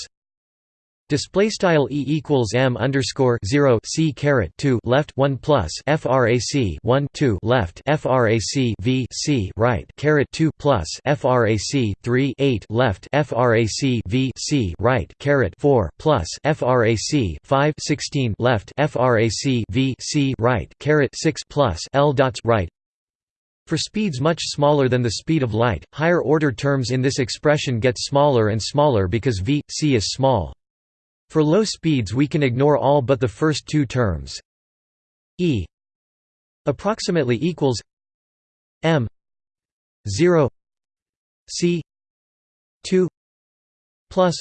Display style e equals m underscore zero c caret two left one plus frac one two left frac v c right caret two plus frac three eight left frac v c right caret four plus frac five sixteen left frac v c right caret six plus l dots right for speeds much smaller than the speed of light, higher order terms in this expression get smaller and smaller because v, c is small. For low speeds we can ignore all but the first two terms. e approximately equals m 0 c 2 plus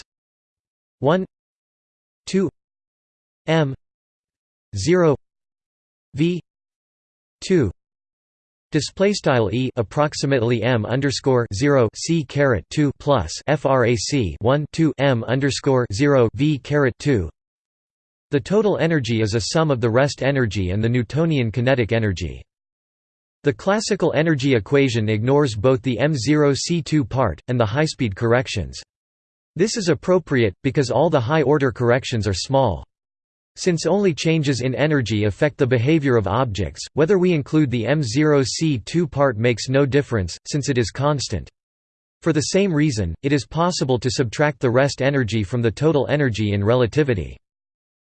1 2 m 0 v 2 Display style e approximately m underscore zero c caret two plus frac one two m underscore zero v caret two. The total energy is a sum of the rest energy and the Newtonian kinetic energy. The classical energy equation ignores both the m0c2 part, and the high-speed corrections. This is appropriate, because all the high-order corrections are small. Since only changes in energy affect the behavior of objects, whether we include the m0c2 part makes no difference, since it is constant. For the same reason, it is possible to subtract the rest energy from the total energy in relativity.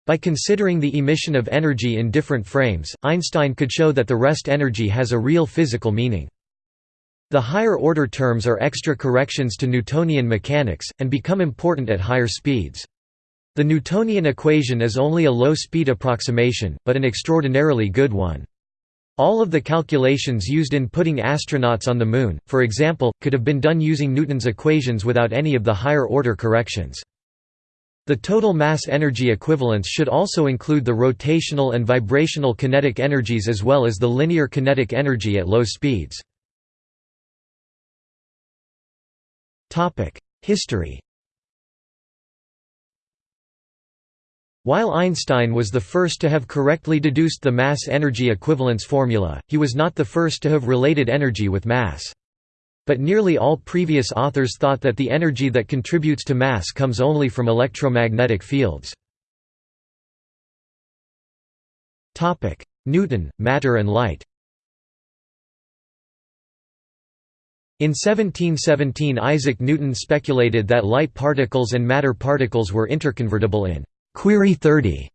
By considering the emission of energy in different frames, Einstein could show that the rest energy has a real physical meaning. The higher-order terms are extra corrections to Newtonian mechanics, and become important at higher speeds. The Newtonian equation is only a low-speed approximation, but an extraordinarily good one. All of the calculations used in putting astronauts on the Moon, for example, could have been done using Newton's equations without any of the higher-order corrections. The total mass energy equivalence should also include the rotational and vibrational kinetic energies as well as the linear kinetic energy at low speeds. History While Einstein was the first to have correctly deduced the mass-energy equivalence formula, he was not the first to have related energy with mass. But nearly all previous authors thought that the energy that contributes to mass comes only from electromagnetic fields. Newton, matter and light In 1717 Isaac Newton speculated that light particles and matter particles were interconvertible in Query 30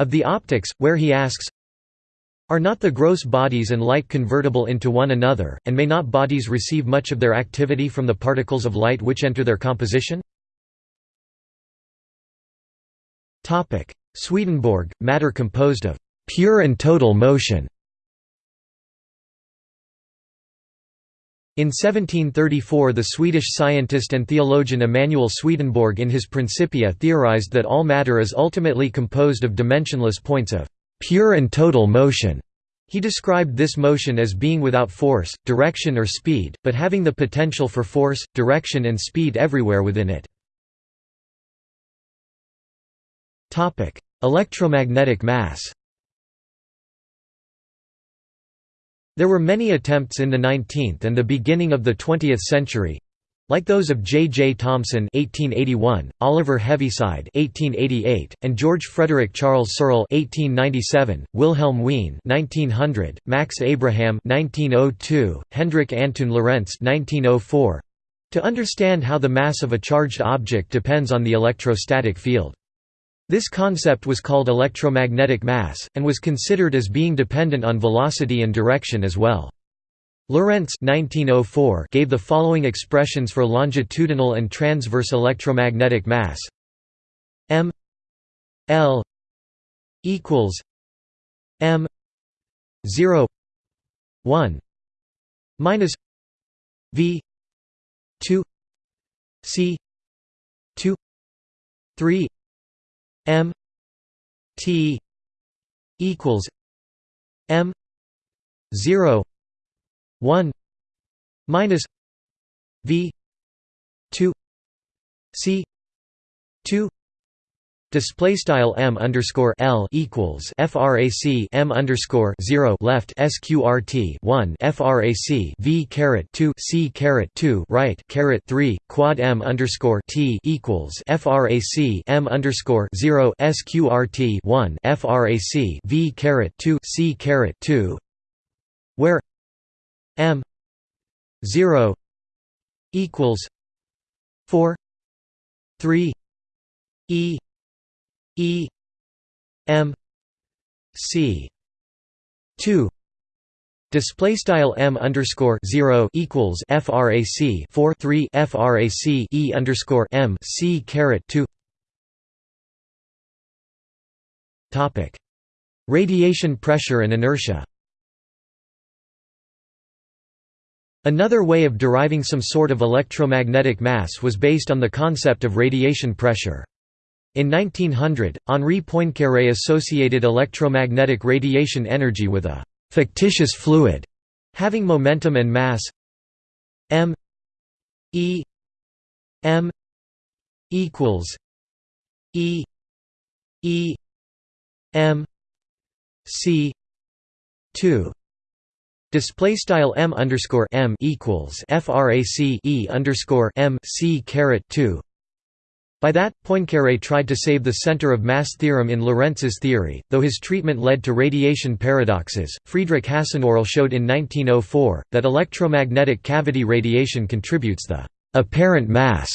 of the Optics, where he asks, Are not the gross bodies and light convertible into one another, and may not bodies receive much of their activity from the particles of light which enter their composition? Swedenborg, matter composed of pure and total motion In 1734 the Swedish scientist and theologian Emanuel Swedenborg in his Principia theorized that all matter is ultimately composed of dimensionless points of «pure and total motion». He described this motion as being without force, direction or speed, but having the potential for force, direction and speed everywhere within it. Electromagnetic mass There were many attempts in the 19th and the beginning of the 20th century like those of J. J. Thomson (1881), Oliver Heaviside (1888), and George Frederick Charles Searle (1897), Wilhelm Wien (1900), Max Abraham (1902), Hendrik Antoon Lorentz (1904), to understand how the mass of a charged object depends on the electrostatic field. This concept was called electromagnetic mass, and was considered as being dependent on velocity and direction as well. Lorentz 1904 gave the following expressions for longitudinal and transverse electromagnetic mass m l equals m 0 1 minus v 2 c 2 3 M T equals M zero one minus V two C two Display style m underscore l equals frac m underscore zero left sqrt one frac v caret two c caret two right caret three quad m underscore t equals frac m underscore zero sqrt one frac v caret two c caret two, where m zero equals four three e E M C two Display style m underscore zero equals frac four three frac e underscore m c caret two. Topic: Radiation pressure and inertia. Another way of deriving some sort of electromagnetic mass was based on the concept of radiation pressure. In 1900, Henri Poincaré associated electromagnetic radiation energy with a «fictitious fluid» having momentum and mass m e m equals e e m c 2 Display style m underscore m equals frac e underscore m c caret two. By that, Poincaré tried to save the center of mass theorem in Lorentz's theory, though his treatment led to radiation paradoxes. Friedrich Hasenöhrl showed in 1904 that electromagnetic cavity radiation contributes the apparent mass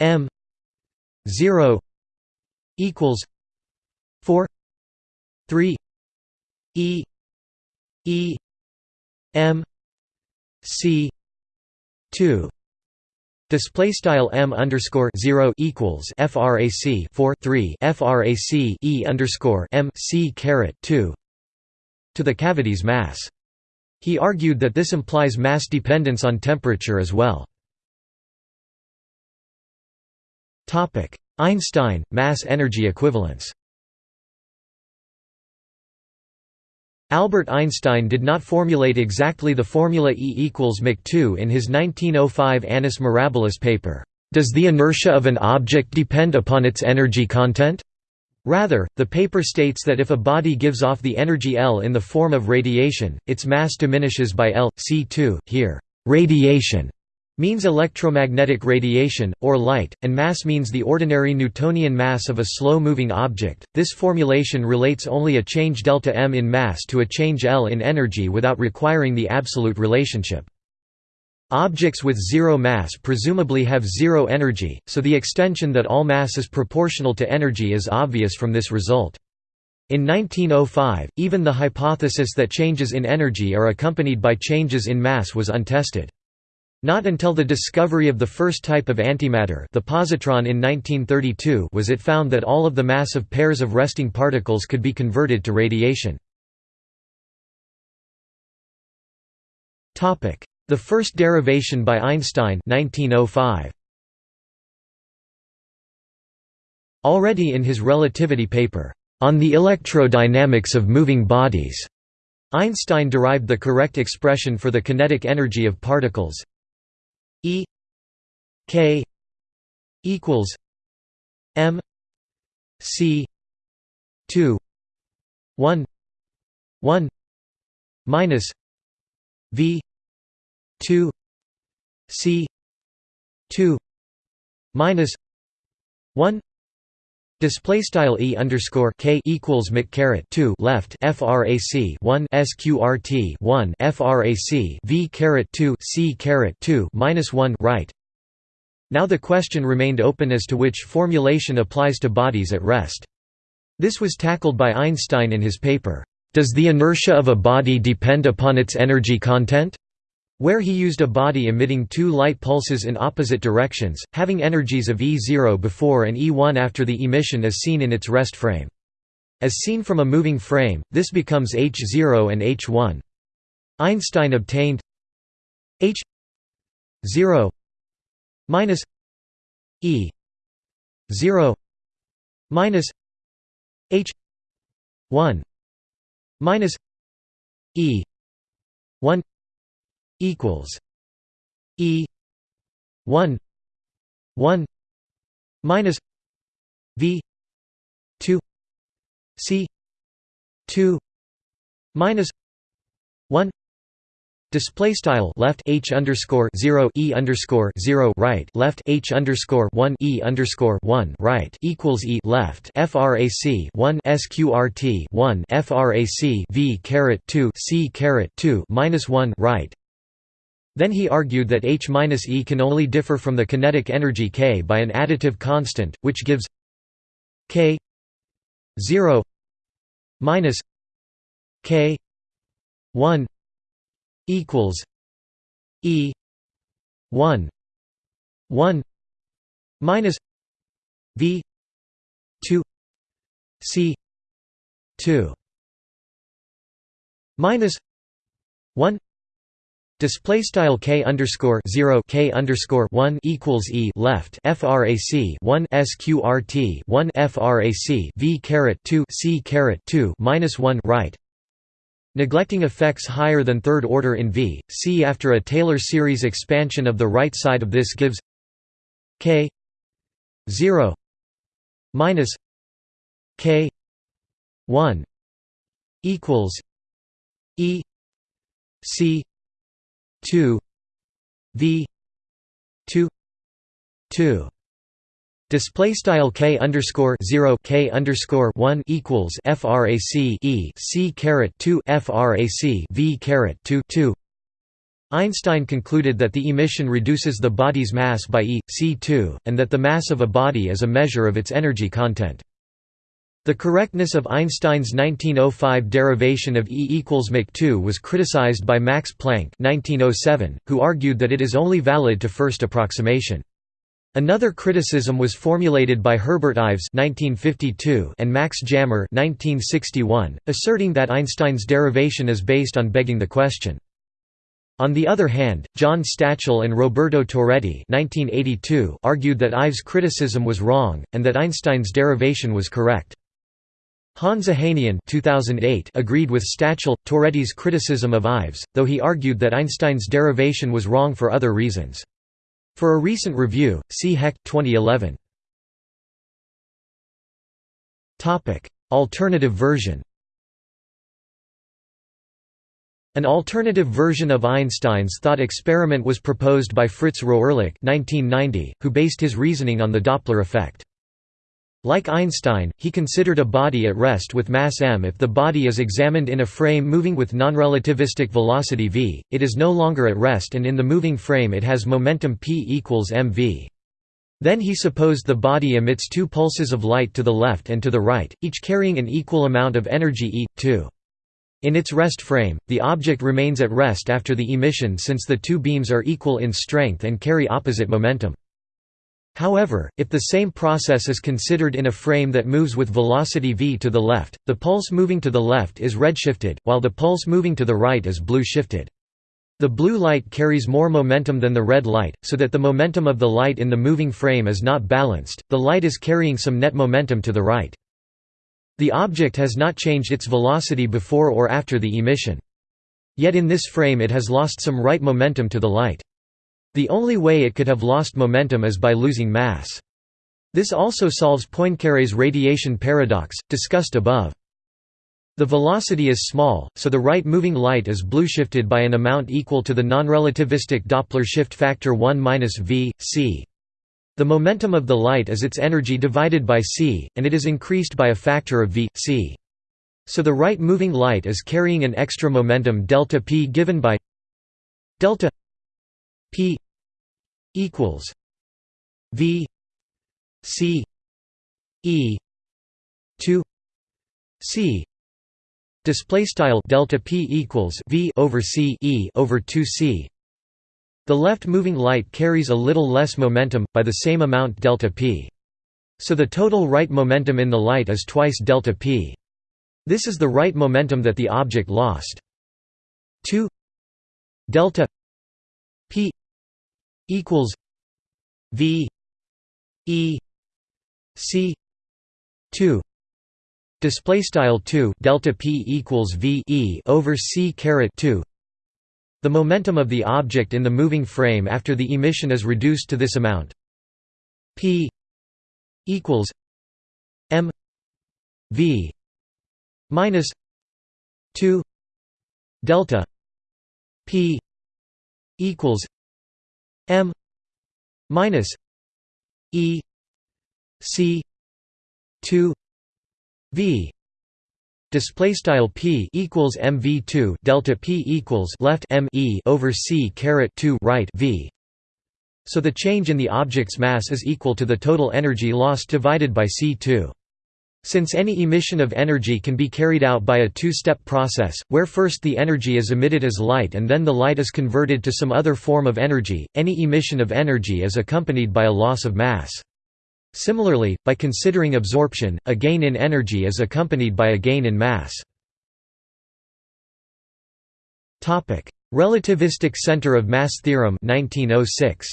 m 0 equals 4 3 e E M C two Display style m underscore zero equals frac four three frac e underscore m c caret two to the cavity's mass. He argued that this implies mass dependence on temperature as well. Topic: Einstein mass-energy equivalence. Albert Einstein did not formulate exactly the formula E equals Mach 2 in his 1905 Annus Mirabilis paper, "'Does the inertia of an object depend upon its energy content?' Rather, the paper states that if a body gives off the energy L in the form of radiation, its mass diminishes by L, c2, here, radiation means electromagnetic radiation, or light, and mass means the ordinary Newtonian mass of a slow-moving object. This formulation relates only a change delta m in mass to a change L in energy without requiring the absolute relationship. Objects with zero mass presumably have zero energy, so the extension that all mass is proportional to energy is obvious from this result. In 1905, even the hypothesis that changes in energy are accompanied by changes in mass was untested. Not until the discovery of the first type of antimatter the positron in 1932 was it found that all of the mass of pairs of resting particles could be converted to radiation. The first derivation by Einstein 1905. Already in his relativity paper, "'On the Electrodynamics of Moving Bodies' Einstein derived the correct expression for the kinetic energy of particles E K equals M C two one one minus V two C two minus one Display style e underscore k equals mc caret two left frac one sqrt one frac v caret two c caret two minus one right. Now the question remained open as to which formulation applies to bodies at rest. This was tackled by Einstein in his paper, "Does the inertia of a body depend upon its energy content?" Where he used a body emitting two light pulses in opposite directions, having energies of E0 before and E1 after the emission as seen in its rest frame. As seen from a moving frame, this becomes H0 and H1. Einstein obtained H 0 minus E 0 minus H 1 minus E 1 equals E one one minus V two C two minus one Display style left h underscore zero e underscore zero right left h underscore one e underscore one right equals e left frac one sqrt one frac v caret two c caret two minus one right then he argued that H-E can only differ from the kinetic energy K by an additive constant, which gives K 0 minus K 1 equals E 1 1 minus V 2 C 2 minus 1 Display style k underscore zero k underscore one equals e left frac one sqrt one frac v caret two c caret two minus one right. Neglecting effects higher than third order in V, C after a Taylor series expansion of the right side of this gives k 0 minus k 1 equals e c 2 v 2 2 Display style k underscore zero k underscore one equals frac e c caret two frac v caret two two. Einstein concluded that the emission reduces the body's mass by e c2, and that the mass of a body is a measure of its energy content. The correctness of Einstein's 1905 derivation of E equals Mach2 was criticized by Max Planck 1907, who argued that it is only valid to first approximation. Another criticism was formulated by Herbert Ives (1952) and Max Jammer (1961), asserting that Einstein's derivation is based on begging the question. On the other hand, John Stachel and Roberto Torretti (1982) argued that Ives' criticism was wrong and that Einstein's derivation was correct. Hans Ohanian 2008 agreed with Stachel, Torretti's criticism of Ives, though he argued that Einstein's derivation was wrong for other reasons. For a recent review, see Hecht 2011. Alternative version An alternative version of Einstein's thought experiment was proposed by Fritz Rohrlich 1990, who based his reasoning on the Doppler effect. Like Einstein, he considered a body at rest with mass m if the body is examined in a frame moving with nonrelativistic velocity v, it is no longer at rest and in the moving frame it has momentum p equals mv. Then he supposed the body emits two pulses of light to the left and to the right, each carrying an equal amount of energy e, 2. In its rest frame, the object remains at rest after the emission since the two beams are equal in strength and carry opposite momentum. However, if the same process is considered in a frame that moves with velocity v to the left, the pulse moving to the left is redshifted, while the pulse moving to the right is blue shifted. The blue light carries more momentum than the red light, so that the momentum of the light in the moving frame is not balanced, the light is carrying some net momentum to the right. The object has not changed its velocity before or after the emission. Yet in this frame it has lost some right momentum to the light. The only way it could have lost momentum is by losing mass. This also solves Poincaré's radiation paradox, discussed above. The velocity is small, so the right-moving light is blue-shifted by an amount equal to the non-relativistic Doppler shift factor 1 v, c. The momentum of the light is its energy divided by c, and it is increased by a factor of v, c. So the right-moving light is carrying an extra momentum delta p given by delta p equals v c e 2 c. Display style delta p equals v over c e over 2 c. The left moving light carries a little less momentum by the same amount delta p. So the total right momentum in the light is twice delta p. This is the right momentum that the object lost. 2 delta p equals V E C two. Display style 2 delta p equals v e over c caret 2 the momentum of the object in the moving frame after the emission is reduced to this amount. P equals m v minus 2 delta p equals m minus e c 2 v. Display style p equals mv2 delta p equals left m e over c caret 2 right v. So the change in the object's mass is equal to the total energy lost divided by c2 since any emission of energy can be carried out by a two-step process, where first the energy is emitted as light and then the light is converted to some other form of energy, any emission of energy is accompanied by a loss of mass. Similarly, by considering absorption, a gain in energy is accompanied by a gain in mass. Relativistic center of mass theorem 1906.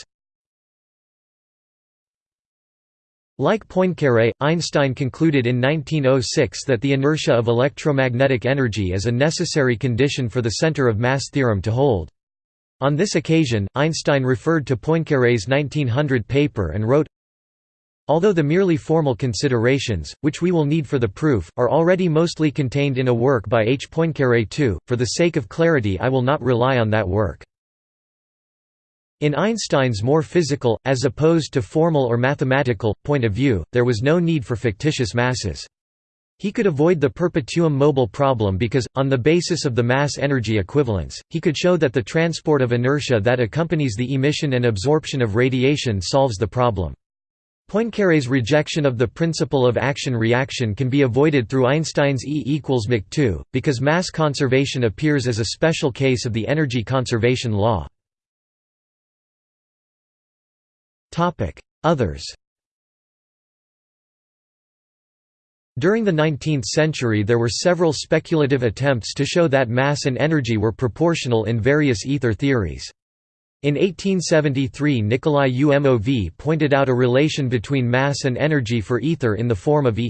Like Poincaré, Einstein concluded in 1906 that the inertia of electromagnetic energy is a necessary condition for the center of mass theorem to hold. On this occasion, Einstein referred to Poincaré's 1900 paper and wrote, Although the merely formal considerations, which we will need for the proof, are already mostly contained in a work by H. Poincaré II, for the sake of clarity I will not rely on that work. In Einstein's more physical, as opposed to formal or mathematical, point of view, there was no need for fictitious masses. He could avoid the perpetuum mobile problem because, on the basis of the mass-energy equivalence, he could show that the transport of inertia that accompanies the emission and absorption of radiation solves the problem. Poincaré's rejection of the principle of action-reaction can be avoided through Einstein's E equals mc 2, because mass conservation appears as a special case of the energy conservation law. Others. During the 19th century there were several speculative attempts to show that mass and energy were proportional in various ether theories. In 1873 Nikolai Umov pointed out a relation between mass and energy for ether in the form of E.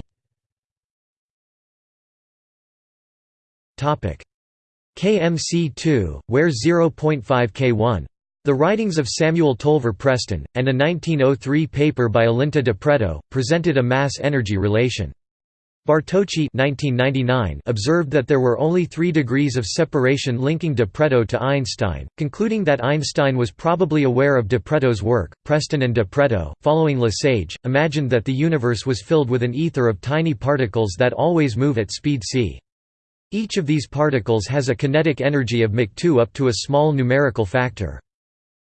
KMC2, where 0.5 K1 the writings of Samuel Tolver Preston, and a 1903 paper by Olinto de Pretto, presented a mass-energy relation. Bartocci observed that there were only three degrees of separation linking de Pretto to Einstein, concluding that Einstein was probably aware of de Pretto's work. Preston and de Pretto, following Le Sage, imagined that the universe was filled with an ether of tiny particles that always move at speed c. Each of these particles has a kinetic energy of Mach 2 up to a small numerical factor.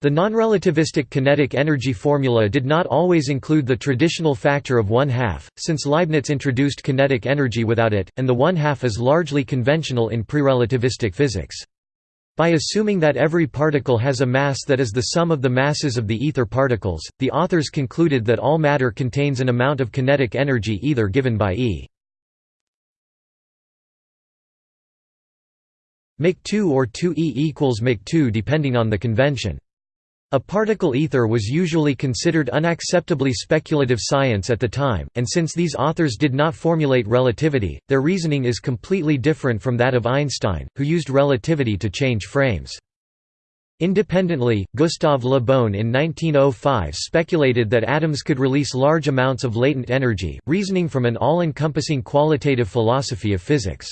The nonrelativistic kinetic energy formula did not always include the traditional factor of one-half, since Leibniz introduced kinetic energy without it, and the one-half is largely conventional in pre-relativistic physics. By assuming that every particle has a mass that is the sum of the masses of the ether particles, the authors concluded that all matter contains an amount of kinetic energy either given by E Mach 2 or 2 E equals Mach 2 depending on the convention. A particle ether was usually considered unacceptably speculative science at the time, and since these authors did not formulate relativity, their reasoning is completely different from that of Einstein, who used relativity to change frames. Independently, Gustave Le Bon in 1905 speculated that atoms could release large amounts of latent energy, reasoning from an all-encompassing qualitative philosophy of physics.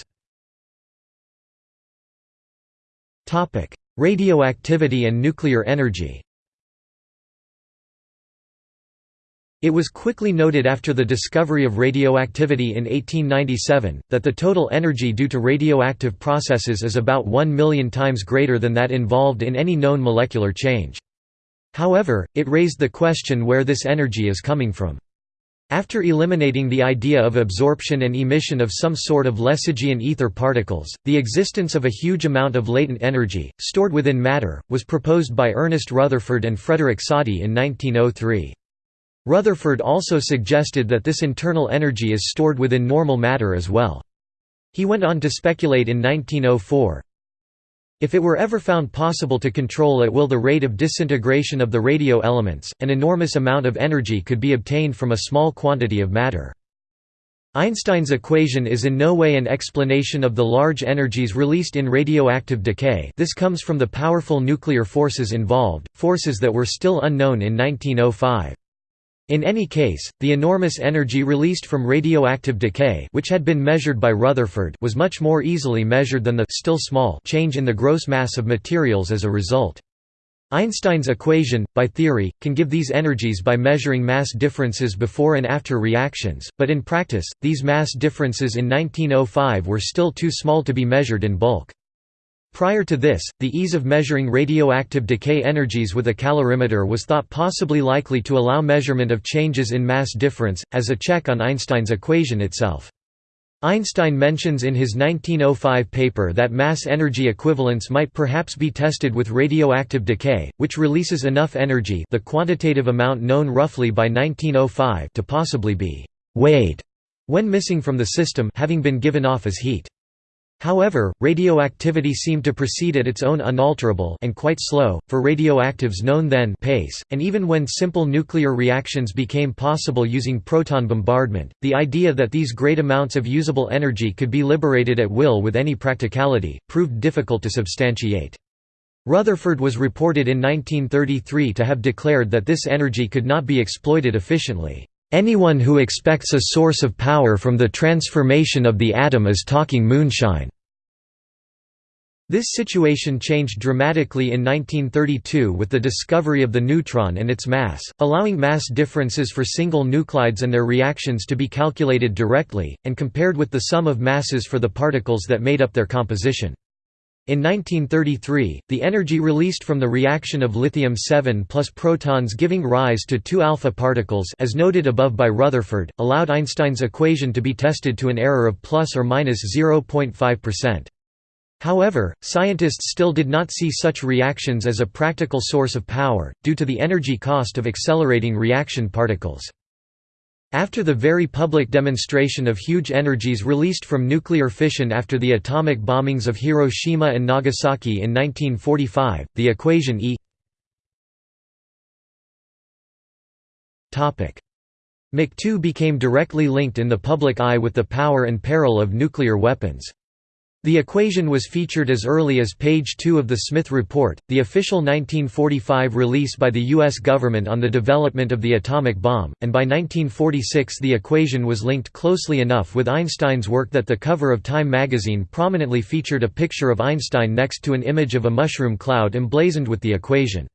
Radioactivity and nuclear energy It was quickly noted after the discovery of radioactivity in 1897, that the total energy due to radioactive processes is about 1 million times greater than that involved in any known molecular change. However, it raised the question where this energy is coming from. After eliminating the idea of absorption and emission of some sort of Le Sagian ether particles, the existence of a huge amount of latent energy, stored within matter, was proposed by Ernest Rutherford and Frederick Soddy in 1903. Rutherford also suggested that this internal energy is stored within normal matter as well. He went on to speculate in 1904, if it were ever found possible to control at will the rate of disintegration of the radio elements, an enormous amount of energy could be obtained from a small quantity of matter. Einstein's equation is in no way an explanation of the large energies released in radioactive decay this comes from the powerful nuclear forces involved, forces that were still unknown in 1905. In any case, the enormous energy released from radioactive decay which had been measured by Rutherford was much more easily measured than the still small change in the gross mass of materials as a result. Einstein's equation, by theory, can give these energies by measuring mass differences before and after reactions, but in practice, these mass differences in 1905 were still too small to be measured in bulk. Prior to this, the ease of measuring radioactive decay energies with a calorimeter was thought possibly likely to allow measurement of changes in mass difference, as a check on Einstein's equation itself. Einstein mentions in his 1905 paper that mass-energy equivalence might perhaps be tested with radioactive decay, which releases enough energy the quantitative amount known roughly by 1905 to possibly be «weighed» when missing from the system having been given off as heat. However, radioactivity seemed to proceed at its own unalterable and quite slow, for radioactives known then pace, and even when simple nuclear reactions became possible using proton bombardment, the idea that these great amounts of usable energy could be liberated at will with any practicality, proved difficult to substantiate. Rutherford was reported in 1933 to have declared that this energy could not be exploited efficiently. Anyone who expects a source of power from the transformation of the atom is talking moonshine. This situation changed dramatically in 1932 with the discovery of the neutron and its mass, allowing mass differences for single nuclides and their reactions to be calculated directly, and compared with the sum of masses for the particles that made up their composition. In 1933, the energy released from the reaction of lithium-7 plus protons giving rise to two alpha particles as noted above by Rutherford, allowed Einstein's equation to be tested to an error of plus or minus 0.5%. However, scientists still did not see such reactions as a practical source of power, due to the energy cost of accelerating reaction particles. After the very public demonstration of huge energies released from nuclear fission after the atomic bombings of Hiroshima and Nagasaki in 1945, the equation E Mach 2 became directly linked in the public eye with the power and peril of nuclear weapons. The equation was featured as early as page 2 of the Smith Report, the official 1945 release by the U.S. government on the development of the atomic bomb, and by 1946 the equation was linked closely enough with Einstein's work that the cover of Time magazine prominently featured a picture of Einstein next to an image of a mushroom cloud emblazoned with the equation.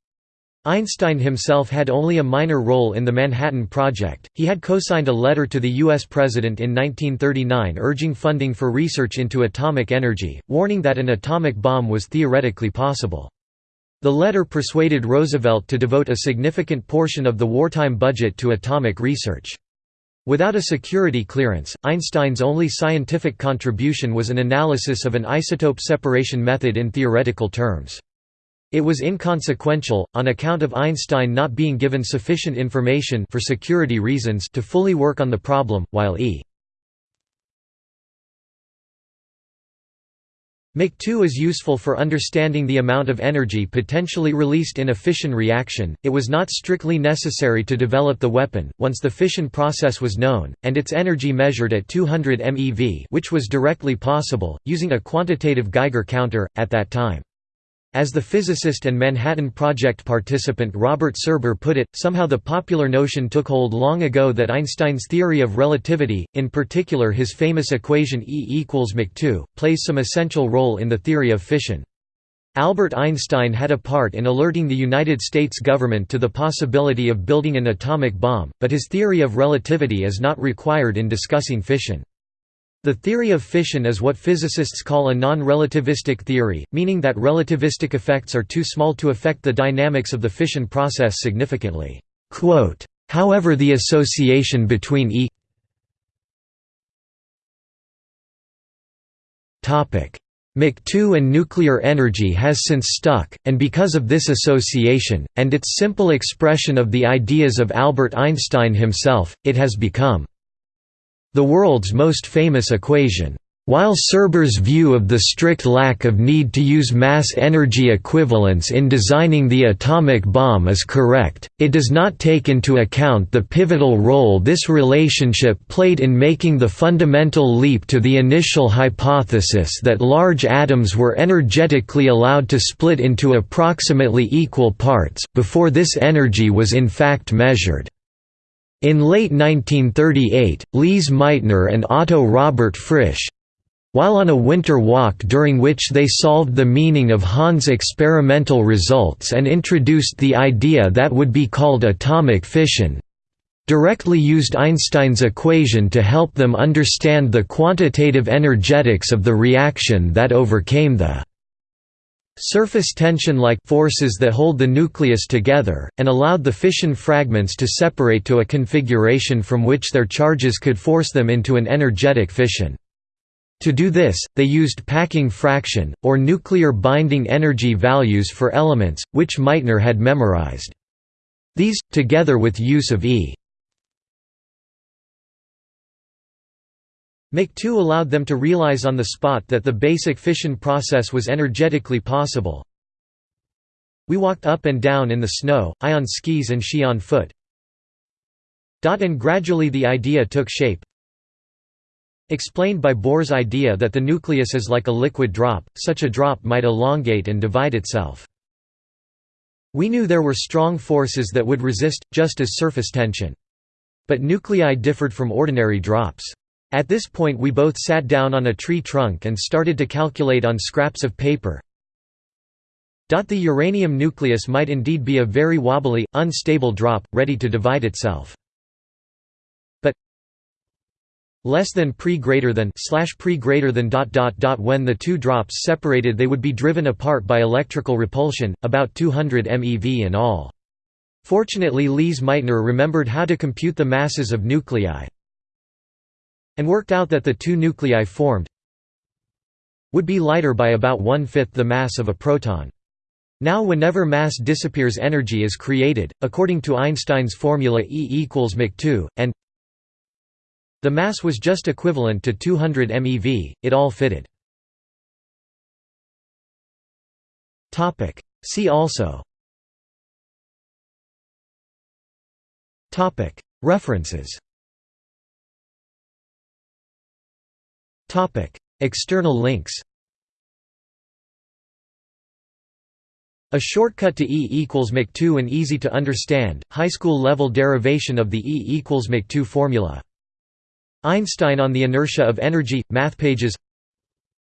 Einstein himself had only a minor role in the Manhattan Project. He had co-signed a letter to the US president in 1939 urging funding for research into atomic energy, warning that an atomic bomb was theoretically possible. The letter persuaded Roosevelt to devote a significant portion of the wartime budget to atomic research. Without a security clearance, Einstein's only scientific contribution was an analysis of an isotope separation method in theoretical terms. It was inconsequential, on account of Einstein not being given sufficient information for security reasons to fully work on the problem, while E. Mach 2 is useful for understanding the amount of energy potentially released in a fission reaction. It was not strictly necessary to develop the weapon, once the fission process was known, and its energy measured at 200 MeV, which was directly possible, using a quantitative Geiger counter, at that time. As the physicist and Manhattan Project participant Robert Serber put it, somehow the popular notion took hold long ago that Einstein's theory of relativity, in particular his famous equation E equals Mach 2, plays some essential role in the theory of fission. Albert Einstein had a part in alerting the United States government to the possibility of building an atomic bomb, but his theory of relativity is not required in discussing fission. The theory of fission is what physicists call a non-relativistic theory, meaning that relativistic effects are too small to affect the dynamics of the fission process significantly. However the association between E Mach 2 and nuclear energy has since stuck, and because of this association, and its simple expression of the ideas of Albert Einstein himself, it has become the world's most famous equation. While Serber's view of the strict lack of need to use mass energy equivalence in designing the atomic bomb is correct, it does not take into account the pivotal role this relationship played in making the fundamental leap to the initial hypothesis that large atoms were energetically allowed to split into approximately equal parts, before this energy was in fact measured. In late 1938, Lise Meitner and Otto Robert Frisch while on a winter walk during which they solved the meaning of Hahn's experimental results and introduced the idea that would be called atomic fission, directly used Einstein's equation to help them understand the quantitative energetics of the reaction that overcame the surface tension-like forces that hold the nucleus together, and allowed the fission fragments to separate to a configuration from which their charges could force them into an energetic fission. To do this, they used packing fraction, or nuclear binding energy values for elements, which Meitner had memorized. These, together with use of E 2 allowed them to realize on the spot that the basic fission process was energetically possible. We walked up and down in the snow, I on skis and she on foot. And gradually the idea took shape. Explained by Bohr's idea that the nucleus is like a liquid drop, such a drop might elongate and divide itself. We knew there were strong forces that would resist, just as surface tension. But nuclei differed from ordinary drops. At this point we both sat down on a tree trunk and started to calculate on scraps of paper. The uranium nucleus might indeed be a very wobbly, unstable drop, ready to divide itself. But less than pre greater than slash pre greater than dot dot dot when the two drops separated they would be driven apart by electrical repulsion, about 200 MeV in all. Fortunately Lise Meitner remembered how to compute the masses of nuclei, and worked out that the two nuclei formed would be lighter by about one-fifth the mass of a proton. Now whenever mass disappears energy is created, according to Einstein's formula E equals mach2, and the mass was just equivalent to 200 MeV, it all fitted. See also References External links A shortcut to E equals Mach2 An easy to understand, high school level derivation of the E equals Mach2 formula. Einstein on the inertia of energy, math pages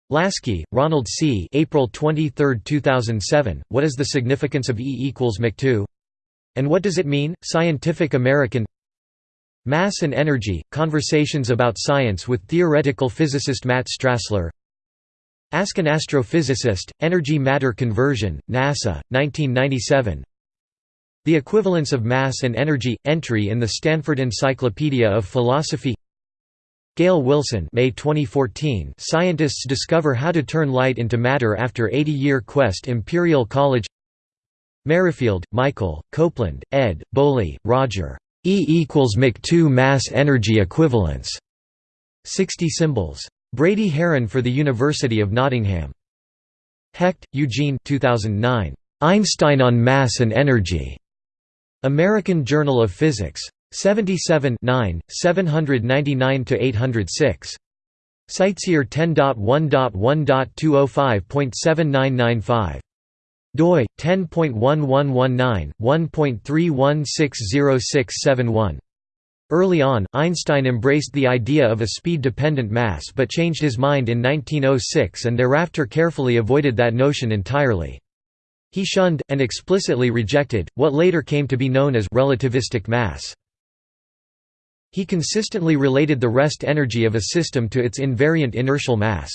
Lasky, Ronald C. April 23, 2007, What is the significance of E equals Mach2? And what does it mean? Scientific American Mass and Energy, Conversations about Science with theoretical physicist Matt Strassler Ask an Astrophysicist, Energy-Matter Conversion, NASA, 1997 The Equivalence of Mass and Energy, entry in the Stanford Encyclopedia of Philosophy Gail Wilson May 2014 Scientists discover how to turn light into matter after 80-year quest Imperial College Merrifield, Michael, Copeland, ed., Bowley, Roger. E equals Mach2 mass energy equivalence. 60 symbols. Brady Haran for the University of Nottingham. Hecht, Eugene 2009. Einstein on Mass and Energy. American Journal of Physics. 77 799–806. CiteSeer 10.1.1.205.7995 doi 10.1119/1.31606671. Early on, Einstein embraced the idea of a speed-dependent mass but changed his mind in 1906 and thereafter carefully avoided that notion entirely. He shunned, and explicitly rejected, what later came to be known as relativistic mass. He consistently related the rest energy of a system to its invariant inertial mass.